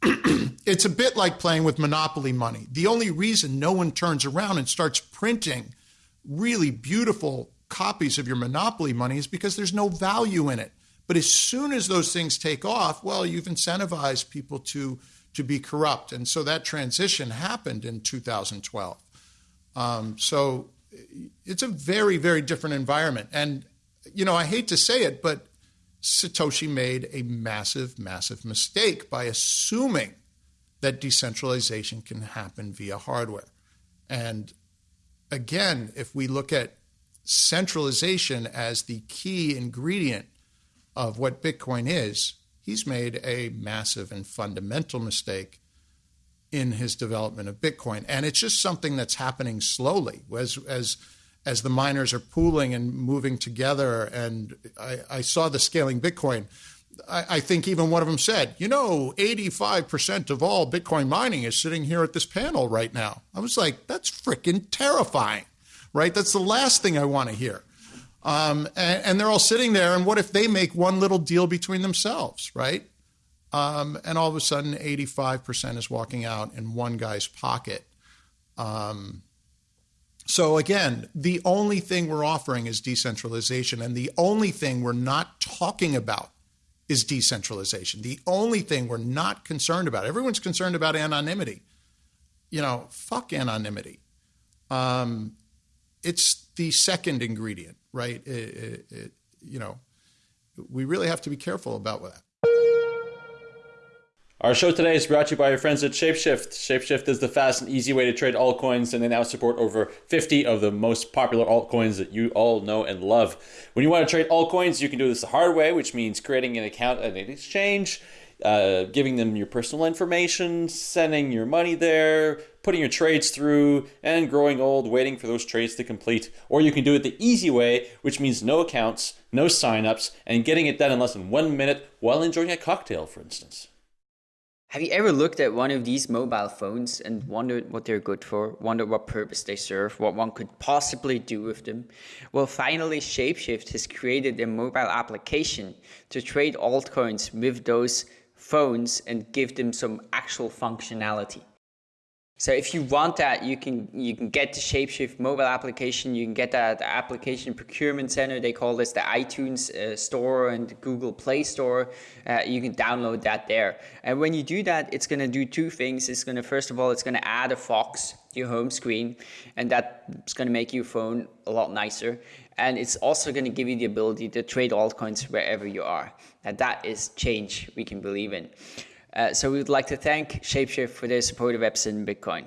[SPEAKER 3] [CLEARS THROAT] it's a bit like playing with monopoly money. The only reason no one turns around and starts printing really beautiful copies of your monopoly money is because there's no value in it. But as soon as those things take off, well, you've incentivized people to to be corrupt, and so that transition happened in 2012. Um, so it's a very very different environment, and you know I hate to say it, but Satoshi made a massive massive mistake by assuming that decentralization can happen via hardware, and again, if we look at centralization as the key ingredient of what Bitcoin is, he's made a massive and fundamental mistake in his development of Bitcoin. And it's just something that's happening slowly as as as the miners are pooling and moving together. And I, I saw the scaling Bitcoin. I, I, think even one of them said, you know, 85% of all Bitcoin mining is sitting here at this panel right now. I was like, that's freaking terrifying, right? That's the last thing I want to hear. Um, and, and, they're all sitting there. And what if they make one little deal between themselves, right? Um, and all of a sudden, 85% is walking out in one guy's pocket. Um, so again, the only thing we're offering is decentralization, and the only thing we're not talking about is decentralization. The only thing we're not concerned about. Everyone's concerned about anonymity. You know, fuck anonymity. Um, it's the second ingredient right? It, it, it, you know, we really have to be careful about that.
[SPEAKER 4] Our show today is brought to you by our friends at Shapeshift. Shapeshift is the fast and easy way to trade altcoins, and they now support over 50 of the most popular altcoins that you all know and love. When you want to trade altcoins, you can do this the hard way, which means creating an account at an exchange uh, giving them your personal information, sending your money there, putting your trades through, and growing old, waiting for those trades to complete. Or you can do it the easy way, which means no accounts, no signups, and getting it done in less than one minute while enjoying a cocktail, for instance.
[SPEAKER 2] Have you ever looked at one of these mobile phones and wondered what they're good for, wondered what purpose they serve, what one could possibly do with them? Well, finally, Shapeshift has created a mobile application to trade altcoins with those phones and give them some actual functionality. So if you want that, you can you can get the Shapeshift mobile application. You can get that application procurement center. They call this the iTunes uh, store and Google Play Store. Uh, you can download that there. And when you do that, it's going to do two things. It's going to first of all, it's going to add a Fox to your home screen, and that's going to make your phone a lot nicer. And it's also going to give you the ability to trade altcoins wherever you are. And that is change we can believe in. Uh, so we would like to thank Shapeshift for their support of Epicenter Bitcoin.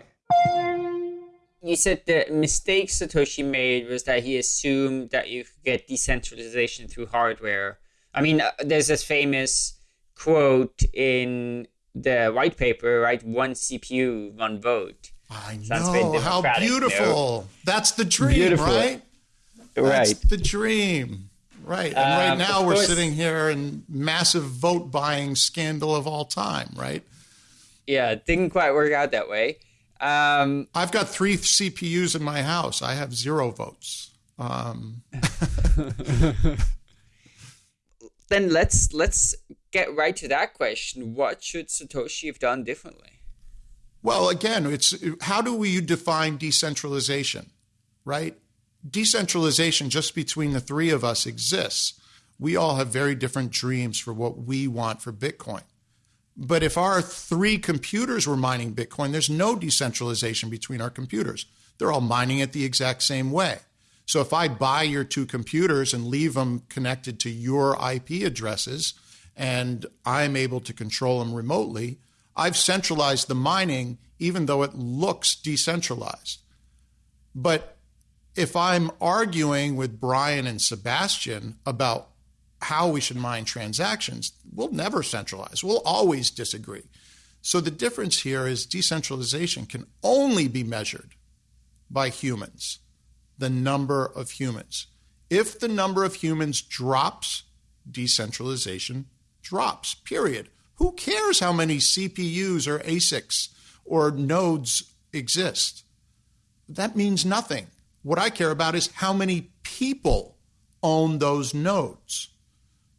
[SPEAKER 2] You said the mistake Satoshi made was that he assumed that you could get decentralization through hardware. I mean, uh, there's this famous quote in the white paper, right? One CPU, one vote.
[SPEAKER 3] I know how beautiful. That's the dream, beautiful. right?
[SPEAKER 2] That's
[SPEAKER 3] right. the dream. Right. And right um, now we're course, sitting here in massive vote buying scandal of all time, right?
[SPEAKER 2] Yeah, it didn't quite work out that way. Um,
[SPEAKER 3] I've got three CPUs in my house. I have zero votes. Um. [LAUGHS]
[SPEAKER 2] then let's let's get right to that question. What should Satoshi have done differently?
[SPEAKER 3] Well, again, it's how do we define decentralization, right? Decentralization just between the three of us exists. We all have very different dreams for what we want for Bitcoin. But if our three computers were mining Bitcoin, there's no decentralization between our computers. They're all mining it the exact same way. So if I buy your two computers and leave them connected to your IP addresses and I'm able to control them remotely, I've centralized the mining even though it looks decentralized. But if I'm arguing with Brian and Sebastian about how we should mine transactions, we'll never centralize. We'll always disagree. So the difference here is decentralization can only be measured by humans, the number of humans. If the number of humans drops, decentralization drops, period. Who cares how many CPUs or ASICs or nodes exist? That means nothing. What I care about is how many people own those nodes,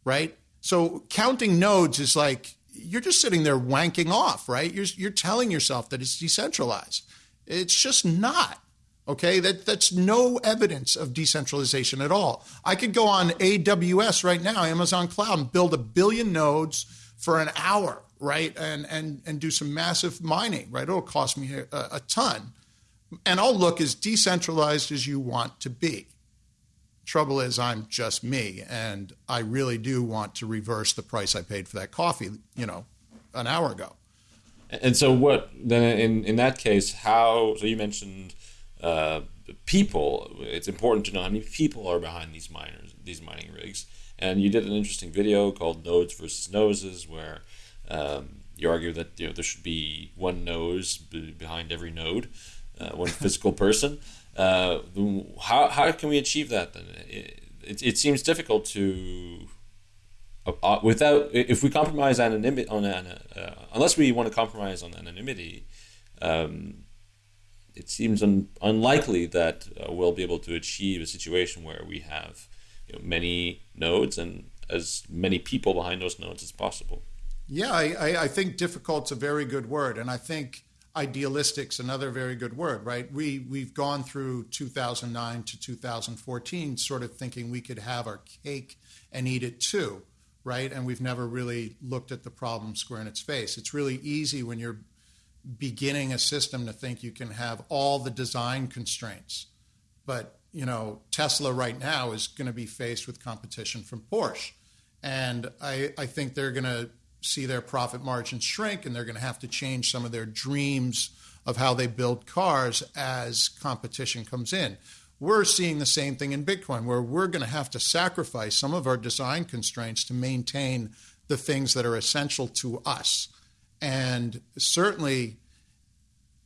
[SPEAKER 3] right? So counting nodes is like you're just sitting there wanking off, right? You're, you're telling yourself that it's decentralized. It's just not. Okay, that that's no evidence of decentralization at all. I could go on AWS right now, Amazon Cloud, and build a billion nodes for an hour, right? And and and do some massive mining, right? It'll cost me a, a ton and I'll look as decentralized as you want to be. Trouble is, I'm just me, and I really do want to reverse the price I paid for that coffee, you know, an hour ago.
[SPEAKER 4] And so, what then in in that case? How? So you mentioned uh, people. It's important to know how many people are behind these miners, these mining rigs. And you did an interesting video called "Nodes versus Noses," where um, you argue that you know there should be one nose behind every node uh, one physical person. Uh, how, how can we achieve that then? It, it, it seems difficult to uh, uh without if we compromise anonymity on uh, unless we want to compromise on anonymity. Um, it seems un- unlikely that uh, we'll be able to achieve a situation where we have you know, many nodes and as many people behind those nodes as possible.
[SPEAKER 3] Yeah, I, I think difficult's a very good word, and I think idealistic's another very good word, right? We we've gone through 2009 to 2014, sort of thinking we could have our cake and eat it too, right? And we've never really looked at the problem square in its face. It's really easy when you're beginning a system to think you can have all the design constraints, but you know Tesla right now is going to be faced with competition from Porsche, and I I think they're going to see their profit margins shrink and they're going to have to change some of their dreams of how they build cars as competition comes in. We're seeing the same thing in Bitcoin, where we're going to have to sacrifice some of our design constraints to maintain the things that are essential to us. And certainly,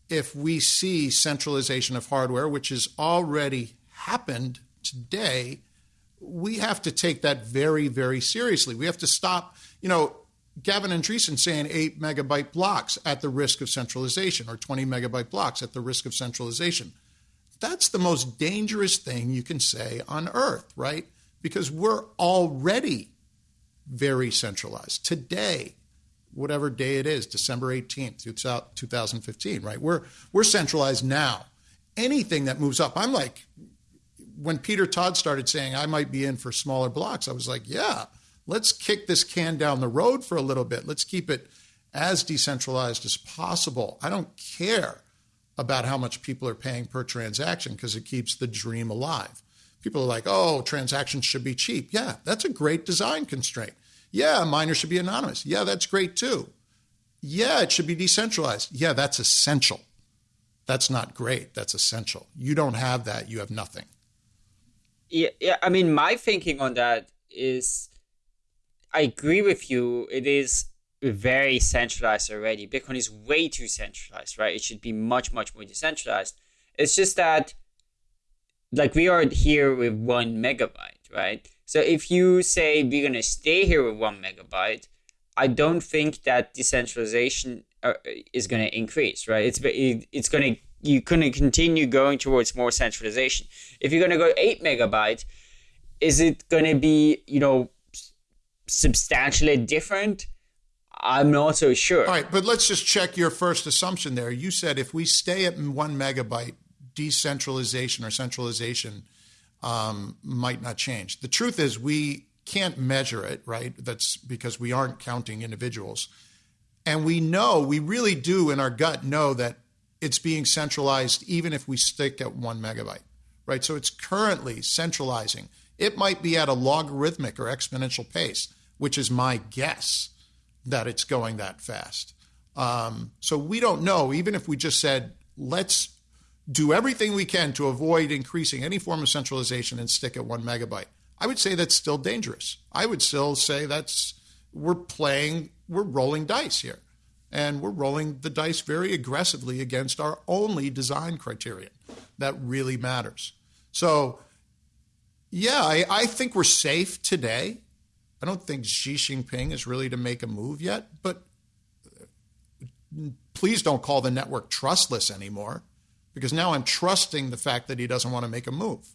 [SPEAKER 3] if we see centralization of hardware, which has already happened today, we have to take that very, very seriously. We have to stop, you know, Gavin Andresen saying eight megabyte blocks at the risk of centralization or 20 megabyte blocks at the risk of centralization. That's the most dangerous thing you can say on earth, right? Because we're already very centralized. Today, whatever day it is, December 18th, 2015, right? We're we're centralized now. Anything that moves up, I'm like when Peter Todd started saying I might be in for smaller blocks, I was like, yeah, let's kick this can down the road for a little bit. Let's keep it as decentralized as possible. I don't care about how much people are paying per transaction because it keeps the dream alive. People are like, oh, transactions should be cheap. Yeah, that's a great design constraint. Yeah, miners should be anonymous. Yeah, that's great too. Yeah, it should be decentralized. Yeah, that's essential. That's not great. That's essential. You don't have that, you have nothing.
[SPEAKER 2] Yeah, yeah. I mean, my thinking on that is I agree with you. It is very centralized already. Bitcoin is way too centralized, right? It should be much, much more decentralized. It's just that, like, we are here with one megabyte, right? So if you say we're going to stay here with one megabyte, I don't think that decentralization uh, is going to increase, right? It's it's going to you're going to continue going towards more centralization. If you're going to go eight megabyte, is it going to be you know substantially different? I'm not so sure.
[SPEAKER 3] All right, but let's just check your first assumption there. You said if we stay at one megabyte, decentralization or centralization um, might not change. The truth is, we can't measure it, right? That's because we aren't counting individuals. And we know, we really do in our gut know that it's being centralized even if we stick at one megabyte, right? So it's currently centralizing. It might be at a logarithmic or exponential pace, which is my guess that it's going that fast. Um, so we don't know, even if we just said, let's do everything we can to avoid increasing any form of centralization and stick at one megabyte. I would say that's still dangerous. I would still say that's we're playing, we're rolling dice here. And we're rolling the dice very aggressively against our only design criterion that really matters. So, yeah, I, I think we're safe today. I don't think Xi Jinping is really to make a move yet, but uh, please don't call the network trustless anymore because now I'm trusting the fact that he doesn't want to make a move.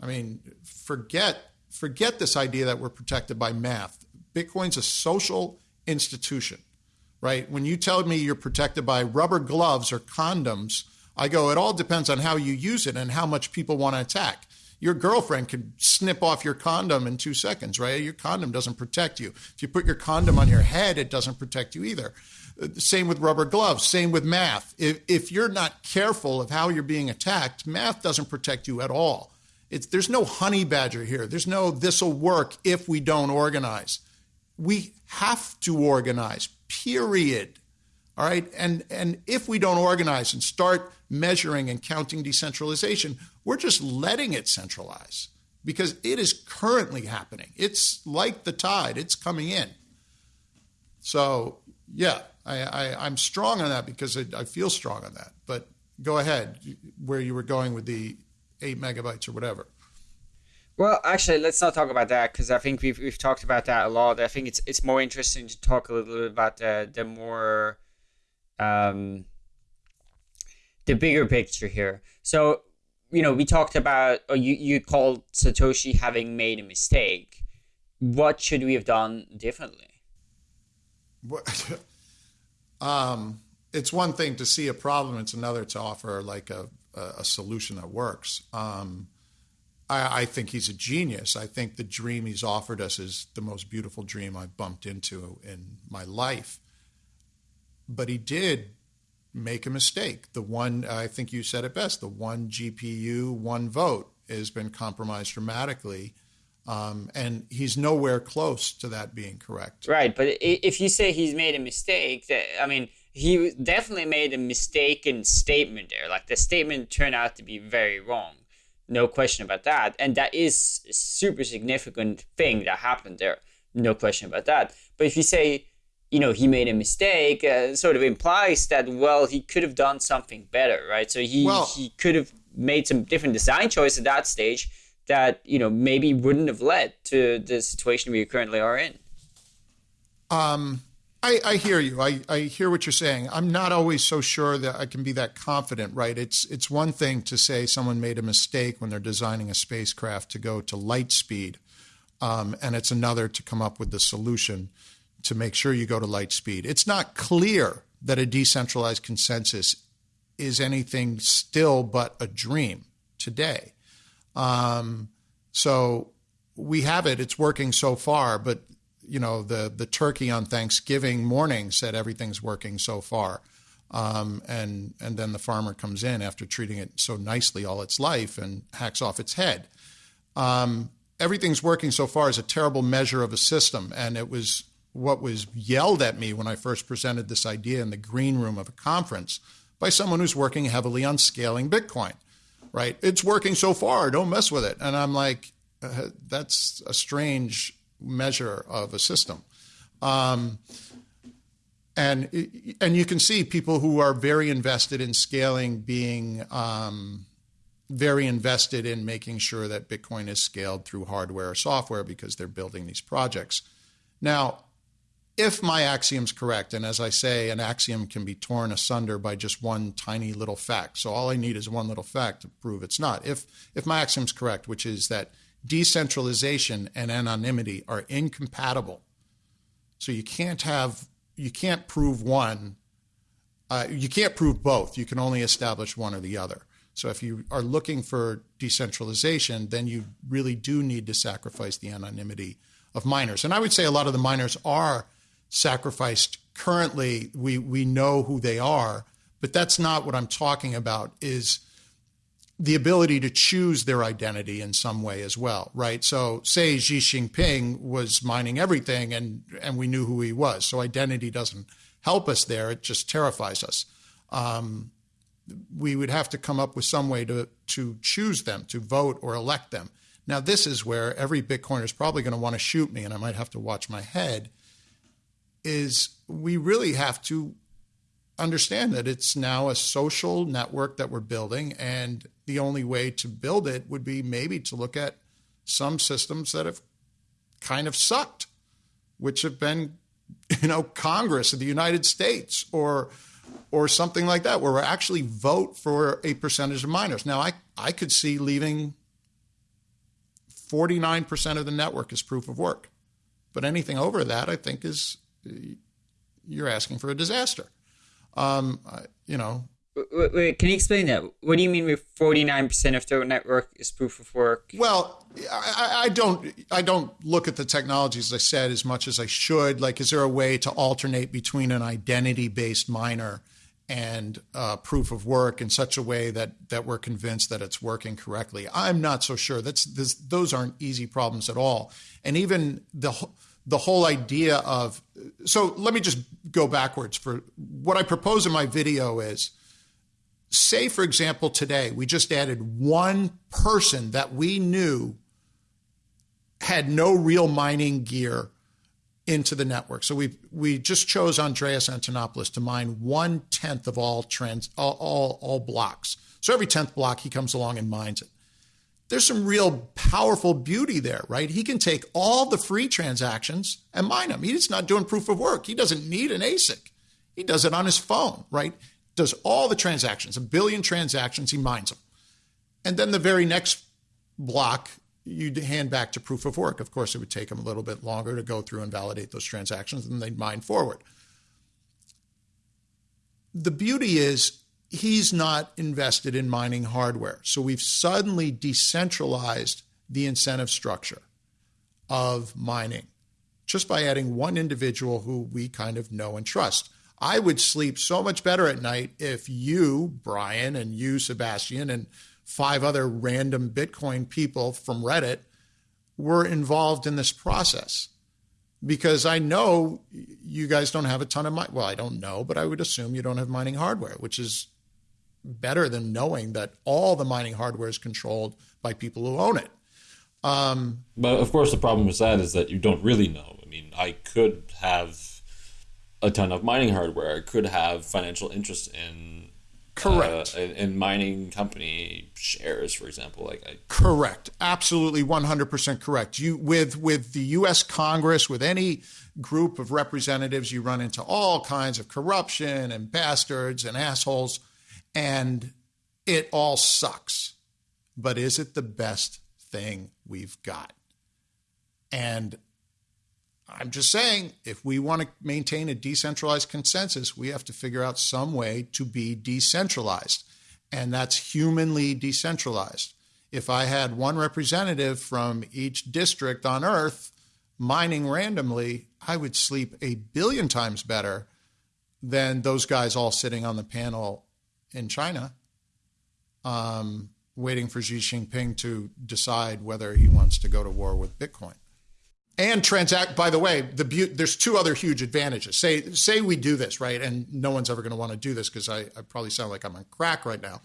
[SPEAKER 3] I mean, forget forget this idea that we're protected by math. Bitcoin's a social institution, right? When you tell me you're protected by rubber gloves or condoms, I go, it all depends on how you use it and how much people want to attack. Your girlfriend could snip off your condom in two seconds, right? Your condom doesn't protect you. If you put your condom on your head, it doesn't protect you either. Uh, same with rubber gloves. Same with math. If, if you're not careful of how you're being attacked, math doesn't protect you at all. It's, there's no honey badger here. There's no this will work if we don't organize. We have to organize, period. All right. And, and if we don't organize and start measuring and counting decentralization, we're just letting it centralize because it is currently happening. It's like the tide, it's coming in. So, yeah, I, am strong on that because I, I feel strong on that. But go ahead, where you were going with the eight megabytes or whatever.
[SPEAKER 2] Well, actually, let's not talk about that because I think we've we've talked about that a lot. I think it's it's more interesting to talk a little bit about the the more um the bigger picture here. So, you know, we talked about or you you called Satoshi having made a mistake. What should we have done differently?
[SPEAKER 3] What [LAUGHS] Um, it's one thing to see a problem; it's another to offer like a a, solution that works. Um, I, I, think he's a genius. I think the dream he's offered us is the most beautiful dream I've bumped into in my life. But he did make a mistake. The one I think you said it best: the one GPU, one vote has been compromised dramatically um, and he's nowhere close to that being correct.
[SPEAKER 2] Right, but if you say he's made a mistake, that I mean, he definitely made a mistaken statement there. Like the statement turned out to be very wrong, no question about that. And that is a super significant thing that happened there, no question about that. But if you say, you know, he made a mistake, uh, sort of implies that well, he could have done something better, right? So he well, he could have made some different design choice at that stage that you know maybe wouldn't have led to the situation we currently are in.
[SPEAKER 3] Um, I, I, hear you. I, I, hear what you're saying. I'm not always so sure that I can be that confident, right? It's it's one thing to say someone made a mistake when they're designing a spacecraft to go to light speed, um, and it's another to come up with the solution to make sure you go to light speed. It's not clear that a decentralized consensus is anything still but a dream today. Um, so we have it. It's working so far, but you know the the turkey on Thanksgiving morning said everything's working so far, um, and and then the farmer comes in after treating it so nicely all its life and hacks off its head. Um, everything's working so far is a terrible measure of a system, and it was what was yelled at me when I first presented this idea in the green room of a conference by someone who's working heavily on scaling Bitcoin. Right? It's working so far. Don't mess with it. And I'm like, uh, that's a strange measure of a system. Um, and and you can see people who are very invested in scaling being um, very invested in making sure that Bitcoin is scaled through hardware or software because they're building these projects. Now, if my axiom's correct, and as I say, an axiom can be torn asunder by just one tiny little fact. So all I need is one little fact to prove it's not. If if my axiom's correct, which is that decentralization and anonymity are incompatible. So you can't have you can't prove one. Uh, you can't prove both. You can only establish one or the other. So if you are looking for decentralization, then you really do need to sacrifice the anonymity of miners. And I would say a lot of the miners are sacrificed currently. We we know who they are, but that's not what I'm talking about. Is the ability to choose their identity in some way as well, right? So, say Xi Jinping was mining everything, and and we knew who he was. So, identity doesn't help us there; it just terrifies us. Um, we would have to come up with some way to to choose them, to vote or elect them. Now, this is where every Bitcoiner is probably going to want to shoot me, and I might have to watch my head. Is we really have to understand that it's now a social network that we're building, and the only way to build it would be maybe to look at some systems that have kind of sucked, which have been, you know, Congress of the United States or or something like that, where we actually vote for a percentage of miners. Now, I, I could see leaving 49% of the network as proof of work. But anything over that, I think, is you're asking for a disaster. Um, you know,
[SPEAKER 2] Wait, wait, can you explain that? What do you mean with forty nine percent of the network is proof of work?
[SPEAKER 3] Well, I, I, don't I don't look at the technology as I said as much as I should. Like, is there a way to alternate between an identity based miner and uh, proof of work in such a way that that we're convinced that it's working correctly? I'm not so sure. That's this, those aren't easy problems at all. And even the the whole idea of so let me just go backwards for what I propose in my video is say, for example, today we just added one person that we knew had no real mining gear into the network. So we we just chose Andreas Antonopoulos to mine one tenth of all trends, all, all, all blocks. So every tenth block he comes along and mines it. There's some real powerful beauty there, right? He can take all the free transactions and mine them. He's not doing proof of work. He doesn't need an ASIC. He does it on his phone, right? does all the transactions, a billion transactions, he mines them. And then the very next block, you hand back to proof of work. Of course, it would take him a little bit longer to go through and validate those transactions, and they'd mine forward. The beauty is he's not invested in mining hardware. So we've suddenly decentralized the incentive structure of mining just by adding one individual who we kind of know and trust. I would sleep so much better at night if you, Brian, and you, Sebastian, and five other random Bitcoin people from Reddit were involved in this process. Because I know you guys don't have a ton of money. Well, I don't know, but I would assume you don't have mining hardware, which is better than knowing that all the mining hardware is controlled by people who own it.
[SPEAKER 4] Um, but of course, the problem with that is that you don't really know. I mean, I could have a ton of mining hardware. I could have financial interest in
[SPEAKER 3] Correct.
[SPEAKER 4] Uh, in, in mining company shares, for example, like I,
[SPEAKER 3] Correct. Absolutely 100% correct. You with with the US Congress with any group of representatives you run into all kinds of corruption and bastards and assholes and it all sucks. But is it the best thing we've got? And I'm just saying, if we want to maintain a decentralized consensus, we have to figure out some way to be decentralized. And that's humanly decentralized. If I had one representative from each district on Earth mining randomly, I would sleep a billion times better than those guys all sitting on the panel in China, um, waiting for Xi Jinping to decide whether he wants to go to war with Bitcoin. And transact by the way the there's two other huge advantages. Say say we do this right? And no one's ever going to want to do this because I, I probably sound like i'm on crack right now.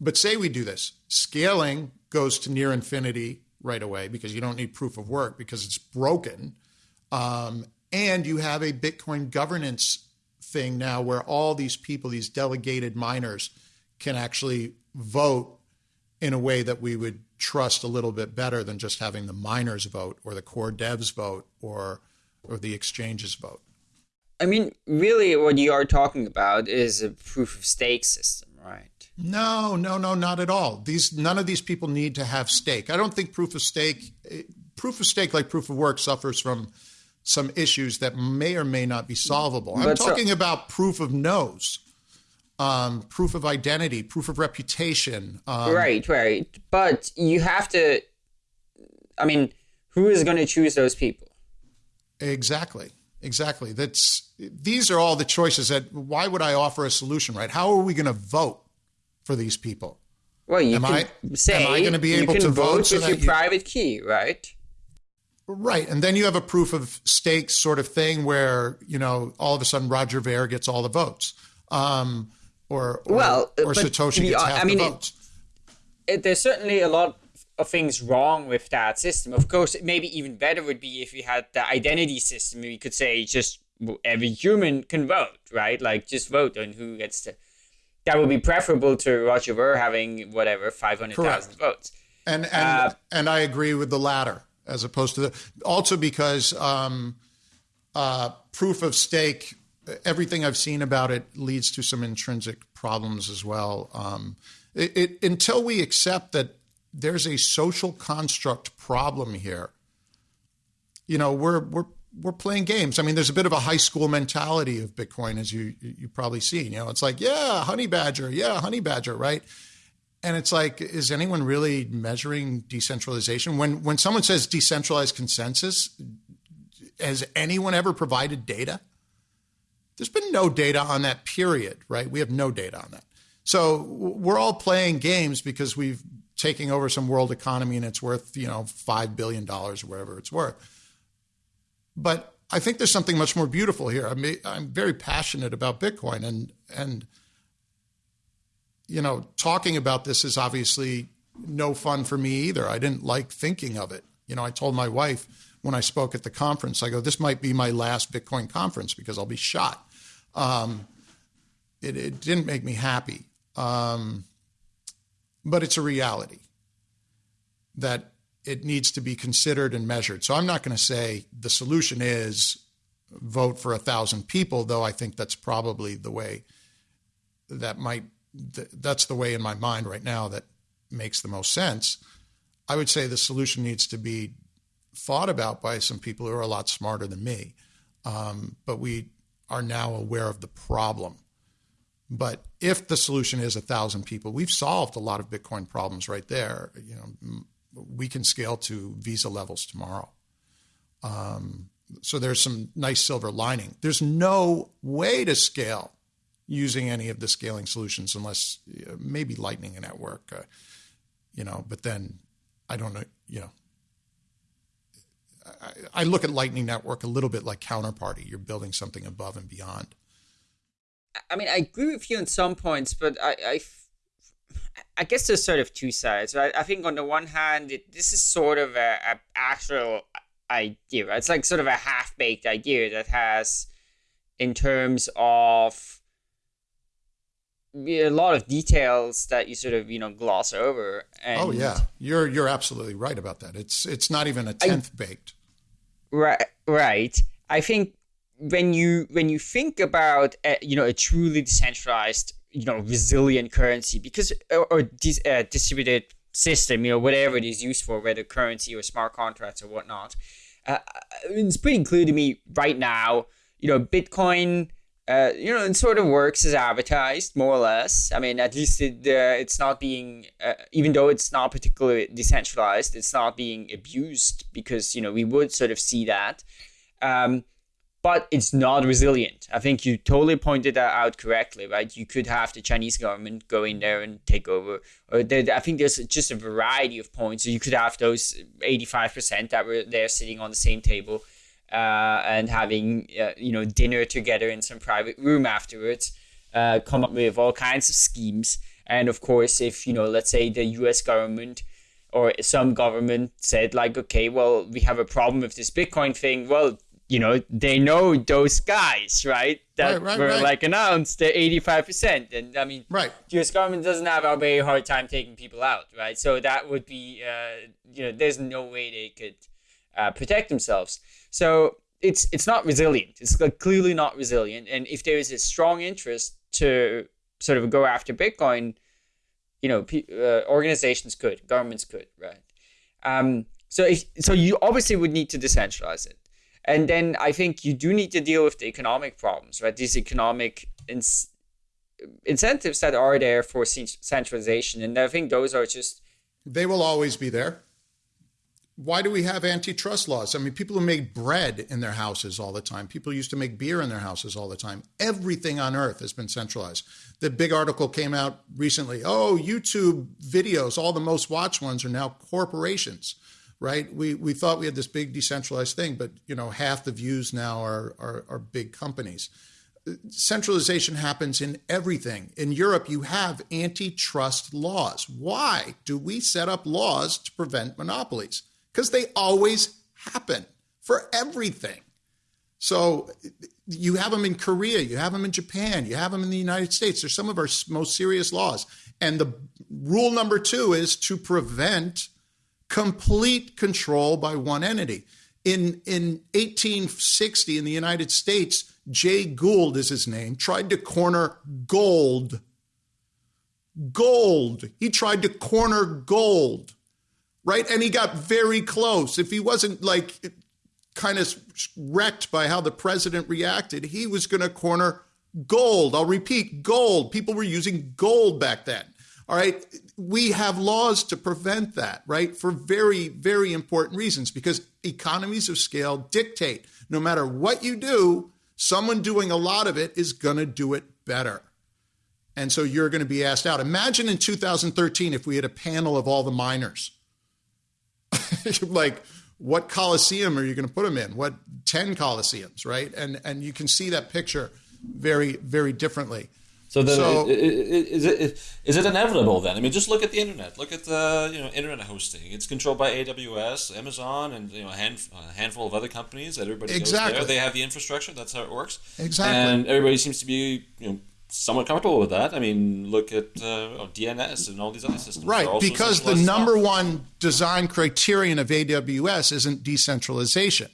[SPEAKER 3] But say we do this. Scaling goes to near infinity right away because you don't need proof of work because it's broken. Um, and you have a bitcoin governance thing now where all these people these delegated miners can actually vote in a way that we would trust a little bit better than just having the miners vote or the core devs vote or or the exchanges vote.
[SPEAKER 2] I mean, really, what you are talking about is a proof of stake system, right?
[SPEAKER 3] No, no, no, not at all. These none of these people need to have stake. I don't think proof of stake, eh, proof of stake, like proof of work, suffers from some issues that may or may not be solvable. I'm but talking so, about proof of knows um, proof of identity, proof of reputation. Um,
[SPEAKER 2] right, right. But you have to. I mean, who is going to choose those people?
[SPEAKER 3] Exactly, exactly. That's these are all the choices. That why would I offer a solution? Right? How are we going to vote for these people?
[SPEAKER 2] Well, you am can I, say am I going to be able to vote, vote with so your you, private key, right?
[SPEAKER 3] Right, and then you have a proof of stake sort of thing where you know all of a sudden Roger Ver gets all the votes. Um, or, or well, or Satoshi gets half I mean, the votes.
[SPEAKER 2] It, it, there's certainly a lot of things wrong with that system. Of course, maybe even better would be if we had the identity system. We could say just every human can vote, right? Like just vote on who gets to. That would be preferable to Roger Ver having whatever five hundred thousand votes.
[SPEAKER 3] And and uh, and I agree with the latter as opposed to the also because um, uh, proof of stake everything I've seen about it leads to some intrinsic problems as well. Um, it, it, until we accept that there's a social construct problem here, you know, we're we're we're playing games. I mean, there's a bit of a high school mentality of Bitcoin, as you you probably seen. You know, it's like, yeah, honey badger, yeah, honey badger, right? And it's like, is anyone really measuring decentralization? When when someone says decentralized consensus, has anyone ever provided data? There's been no data on that period, right? We have no data on that. So we're all playing games because we've taken over some world economy and it's worth, you know, $5 billion or whatever it's worth. But I think there's something much more beautiful here. I'm, I'm very passionate about Bitcoin and, and, you know, talking about this is obviously no fun for me either. I didn't like thinking of it. You know, I told my wife when I spoke at the conference, I go, this might be my last Bitcoin conference because I'll be shot. Um, it, it, didn't make me happy. Um, but it's a reality that it needs to be considered and measured. So I'm not going to say the solution is vote for a thousand people, though I think that's probably the way that might, that's the way in my mind right now that makes the most sense. I would say the solution needs to be thought about by some people who are a lot smarter than me. Um, but we are now aware of the problem. But if the solution is a thousand people, we've solved a lot of Bitcoin problems right there. You know, we can scale to Visa levels tomorrow. Um, so there's some nice silver lining. There's no way to scale using any of the scaling solutions unless uh, maybe Lightning Network, uh, you know. But then I don't know, you know, I, look at Lightning Network a little bit like Counterparty. You're building something above and beyond.
[SPEAKER 2] I mean, I agree with you on some points, but I, I, I guess there's sort of two sides. Right? I think on the one hand, it, this is sort of a, a actual idea. Right? It's like sort of a half baked idea that has, in terms of a lot of details that you sort of you know gloss over. And
[SPEAKER 3] oh yeah, you're you're absolutely right about that. It's it's not even a tenth I, baked.
[SPEAKER 2] Right, right. I think when you when you think about uh, you know a truly decentralized you know resilient currency because or, or dis, uh, distributed system you know whatever it is used for whether currency or smart contracts or whatnot uh, it's pretty clear to me right now you know bitcoin uh, you know, it sort of works as advertised, more or less. I mean, at least it, uh, it's not being, uh, even though it's not particularly decentralized, it's not being abused because, you know, we would sort of see that. Um, but it's not resilient. I think you totally pointed that out correctly, right? You could have the Chinese government go in there and take over, or I think there's just a variety of points. So you could have those 85% that were there sitting on the same table uh, and having uh, you know dinner together in some private room afterwards. Uh, come up with all kinds of schemes, and of course, if you know, let's say the U.S. government or some government said like, okay, well, we have a problem with this Bitcoin thing. Well, you know, they know those guys, right? That
[SPEAKER 3] right, right,
[SPEAKER 2] were
[SPEAKER 3] right.
[SPEAKER 2] like announced the 85%. And I mean,
[SPEAKER 3] right.
[SPEAKER 2] US government doesn't have a very hard time taking people out, right? So that would be, uh, you know, there's no way they could uh, protect themselves. So it's it's not resilient. It's clearly not resilient. And if there is a strong interest to sort of go after Bitcoin, you know, uh, organizations could, governments could, right? Um, so if, so you obviously would need to decentralize it, and then I think you do need to deal with the economic problems, right? These economic incentives that are there for centralization, and I think those are just
[SPEAKER 3] they will always be there why do we have antitrust laws? I mean, people who make bread in their houses all the time. People used to make beer in their houses all the time. Everything on earth has been centralized. The big article came out recently. Oh, YouTube videos, all the most watched ones are now corporations, right? We we thought we had this big decentralized thing, but you know, half the views now are are, are big companies. Centralization happens in everything. In Europe, you have antitrust laws. Why do we set up laws to prevent monopolies? Because they always happen for everything. So you have them in Korea, you have them in Japan, you have them in the United States. They're some of our most serious laws. And the rule number two is to prevent complete control by one entity. In, in 1860 in the United States, Jay Gould is his name, tried to corner gold. Gold. He tried to corner gold right? And he got very close. If he wasn't like kind of wrecked by how the president reacted, he was going to corner gold. I'll repeat gold. People were using gold back then. All right. We have laws to prevent that, right? For very, very important reasons because economies of scale dictate no matter what you do, someone doing a lot of it is going to do it better. And so you're going to be asked out. Imagine in 2013 if we had a panel of all the miners [LAUGHS] like what coliseum are you going to put them in? What 10 coliseums, right? And and you can see that picture very very differently.
[SPEAKER 4] So then, so, is it is it inevitable then? I mean, just look at the internet. Look at the you know internet hosting. It's controlled by AWS, Amazon, and you know a, hand, a handful of other companies. That everybody exactly. goes there. They have the infrastructure. That's how it works.
[SPEAKER 3] Exactly.
[SPEAKER 4] And everybody seems to be you know somewhat comfortable with that. I mean, look at uh, DNS and all these other systems.
[SPEAKER 3] Right, because the number stuff. one design criterion of AWS isn't decentralization.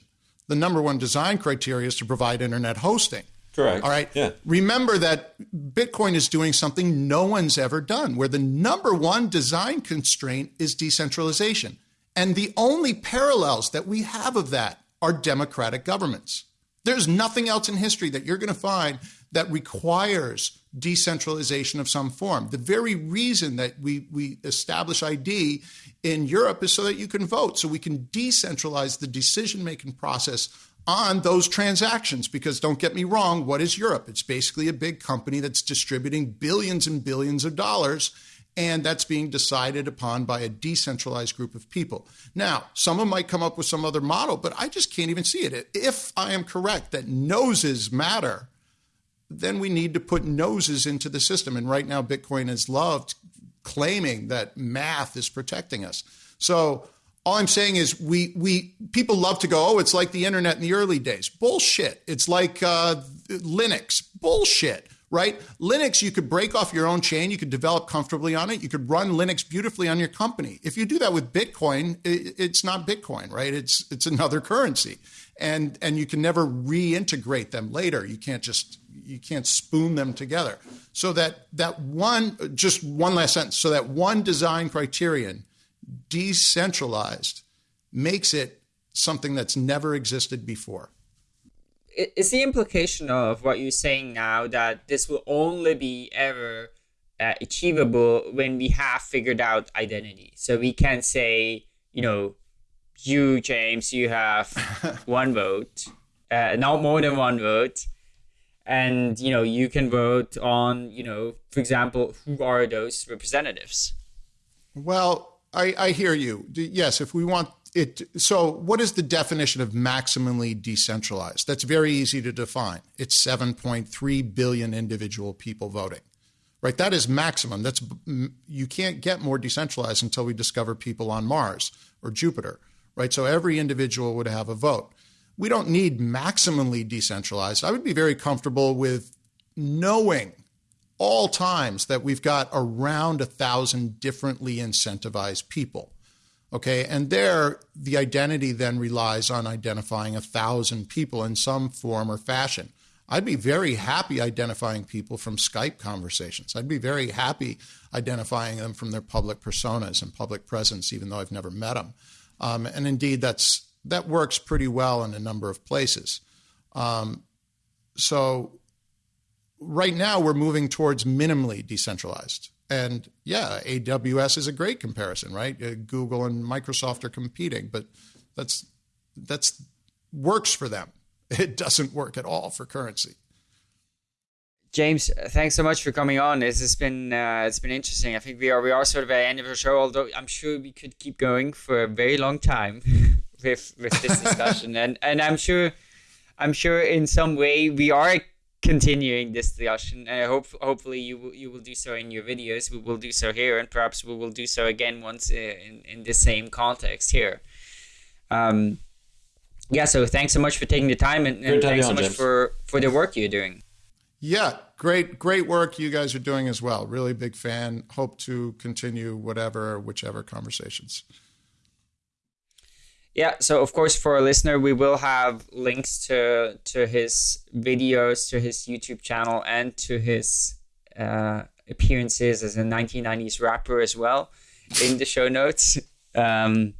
[SPEAKER 3] The number one design criteria is to provide internet hosting.
[SPEAKER 4] Correct.
[SPEAKER 3] All right.
[SPEAKER 4] Yeah.
[SPEAKER 3] Remember that Bitcoin is doing something no one's ever done, where the number one design constraint is decentralization. And the only parallels that we have of that are democratic governments. There's nothing else in history that you're going to find that requires decentralization of some form. The very reason that we, we establish ID in Europe is so that you can vote, so we can decentralize the decision making process on those transactions. Because don't get me wrong, what is Europe? It's basically a big company that's distributing billions and billions of dollars. And that's being decided upon by a decentralized group of people. Now, someone might come up with some other model, but I just can't even see it. If I am correct that noses matter, then we need to put noses into the system. And right now, Bitcoin is loved claiming that math is protecting us. So all I'm saying is we we people love to go, oh, it's like the internet in the early days. Bullshit. It's like uh, Linux. Bullshit. right? Linux, you could break off your own chain, you could develop comfortably on it, you could run Linux beautifully on your company. If you do that with Bitcoin, it's not Bitcoin, right? It's it's another [LAUGHS] currency, and and you can never reintegrate them later. You can't just you can't spoon them together. So that that one, just one last sentence. So that one design criterion, decentralized, makes it something that's never existed before.
[SPEAKER 2] Is the implication of what you're saying now that this will only be ever uh, achievable when we have figured out identity? So we can say, you know, you, James, you have [LAUGHS] one vote, uh, not more than one vote and you know you can vote on you know for example who are those representatives?
[SPEAKER 3] Well i i hear you. Yes if we want it so what is the definition of maximally decentralized? That's very easy to define. It's 7.3 billion individual people voting right? That is maximum. That's you can't get more decentralized until we discover people on mars or jupiter right? So every individual would have a vote we don't need maximally decentralized. I would be very comfortable with knowing all times that we've got around a thousand differently incentivized people. Okay, and there the identity then relies on identifying a thousand people in some form or fashion. I'd be very happy identifying people from Skype conversations. I'd be very happy identifying them from their public personas and public presence, even though I've never met them. Um, and indeed, that's that works pretty well in a number of places. Um, so right now we're moving towards minimally decentralized. And yeah, AWS is a great comparison, right? Uh, Google and Microsoft are competing, but that's that's works for them. [LAUGHS] It doesn't work at all for currency.
[SPEAKER 2] James, thanks so much for coming on. This has been uh, it's been interesting. I think we are we are sort of at the end of the show, although I'm sure we could keep going for a very long time. [LAUGHS] with with this discussion, and and I'm sure, I'm sure in some way we are continuing this discussion, and I hope hopefully you will you will do so in your videos. We will do so here, and perhaps we will do so again once uh, in in the same context here. Um, yeah. So thanks so much for taking the time, and, and thanks so much James. for for the work you're doing.
[SPEAKER 3] Yeah, great, great work you guys are doing as well. Really big fan. Hope to continue whatever, whichever conversations.
[SPEAKER 2] Yeah, so of course for a listener, we will have links to to his videos, to his YouTube channel, and to his uh, appearances as a 1990s rapper as well in the show notes. Um,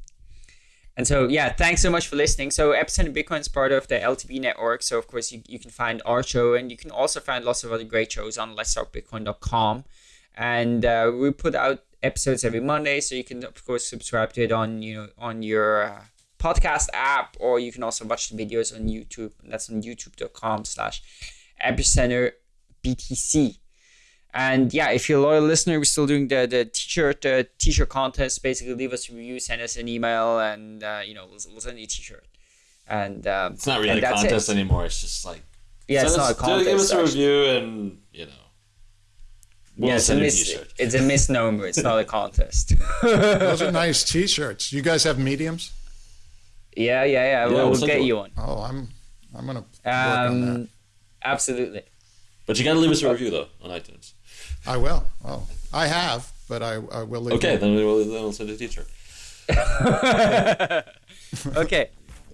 [SPEAKER 2] and so, yeah, thanks so much for listening. So, Epicenter Bitcoin is part of the LTB network. So, of course, you, you can find our show and you can also find lots of other great shows on letstalkbitcoin.com. And uh, we put out episodes every Monday. So, you can, of course, subscribe to it on, you know, on your. Uh, podcast app, or you can also watch the videos on YouTube. That's on youtube.com slash epicenter BTC. And yeah, if you're a loyal listener, we're still doing the, the t-shirt the t-shirt contest. Basically, leave us a review, send us an email, and uh, you know we'll, we'll send you a t-shirt. And um,
[SPEAKER 4] it's not really a contest it. anymore. It's just like
[SPEAKER 2] yeah, it's not a contest.
[SPEAKER 4] Give us a review, and you know.
[SPEAKER 2] We'll yeah, it's a, mis- it's a misnomer. It's not a [LAUGHS] contest. [LAUGHS]
[SPEAKER 3] Those are nice t-shirts. You guys have mediums?
[SPEAKER 2] Yeah, yeah, yeah. yeah we'll, we'll get you one.
[SPEAKER 3] Oh, I'm I'm gonna um,
[SPEAKER 2] Absolutely.
[SPEAKER 4] But you gotta leave us a review though on iTunes.
[SPEAKER 3] I will. Oh, I have, but I, I will leave.
[SPEAKER 4] Okay, then we'll, then we'll send a teacher. [LAUGHS]
[SPEAKER 2] okay.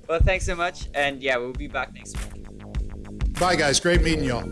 [SPEAKER 2] Well, thanks so much, and yeah, we'll be back next week.
[SPEAKER 3] Bye, guys. Great meeting y'all.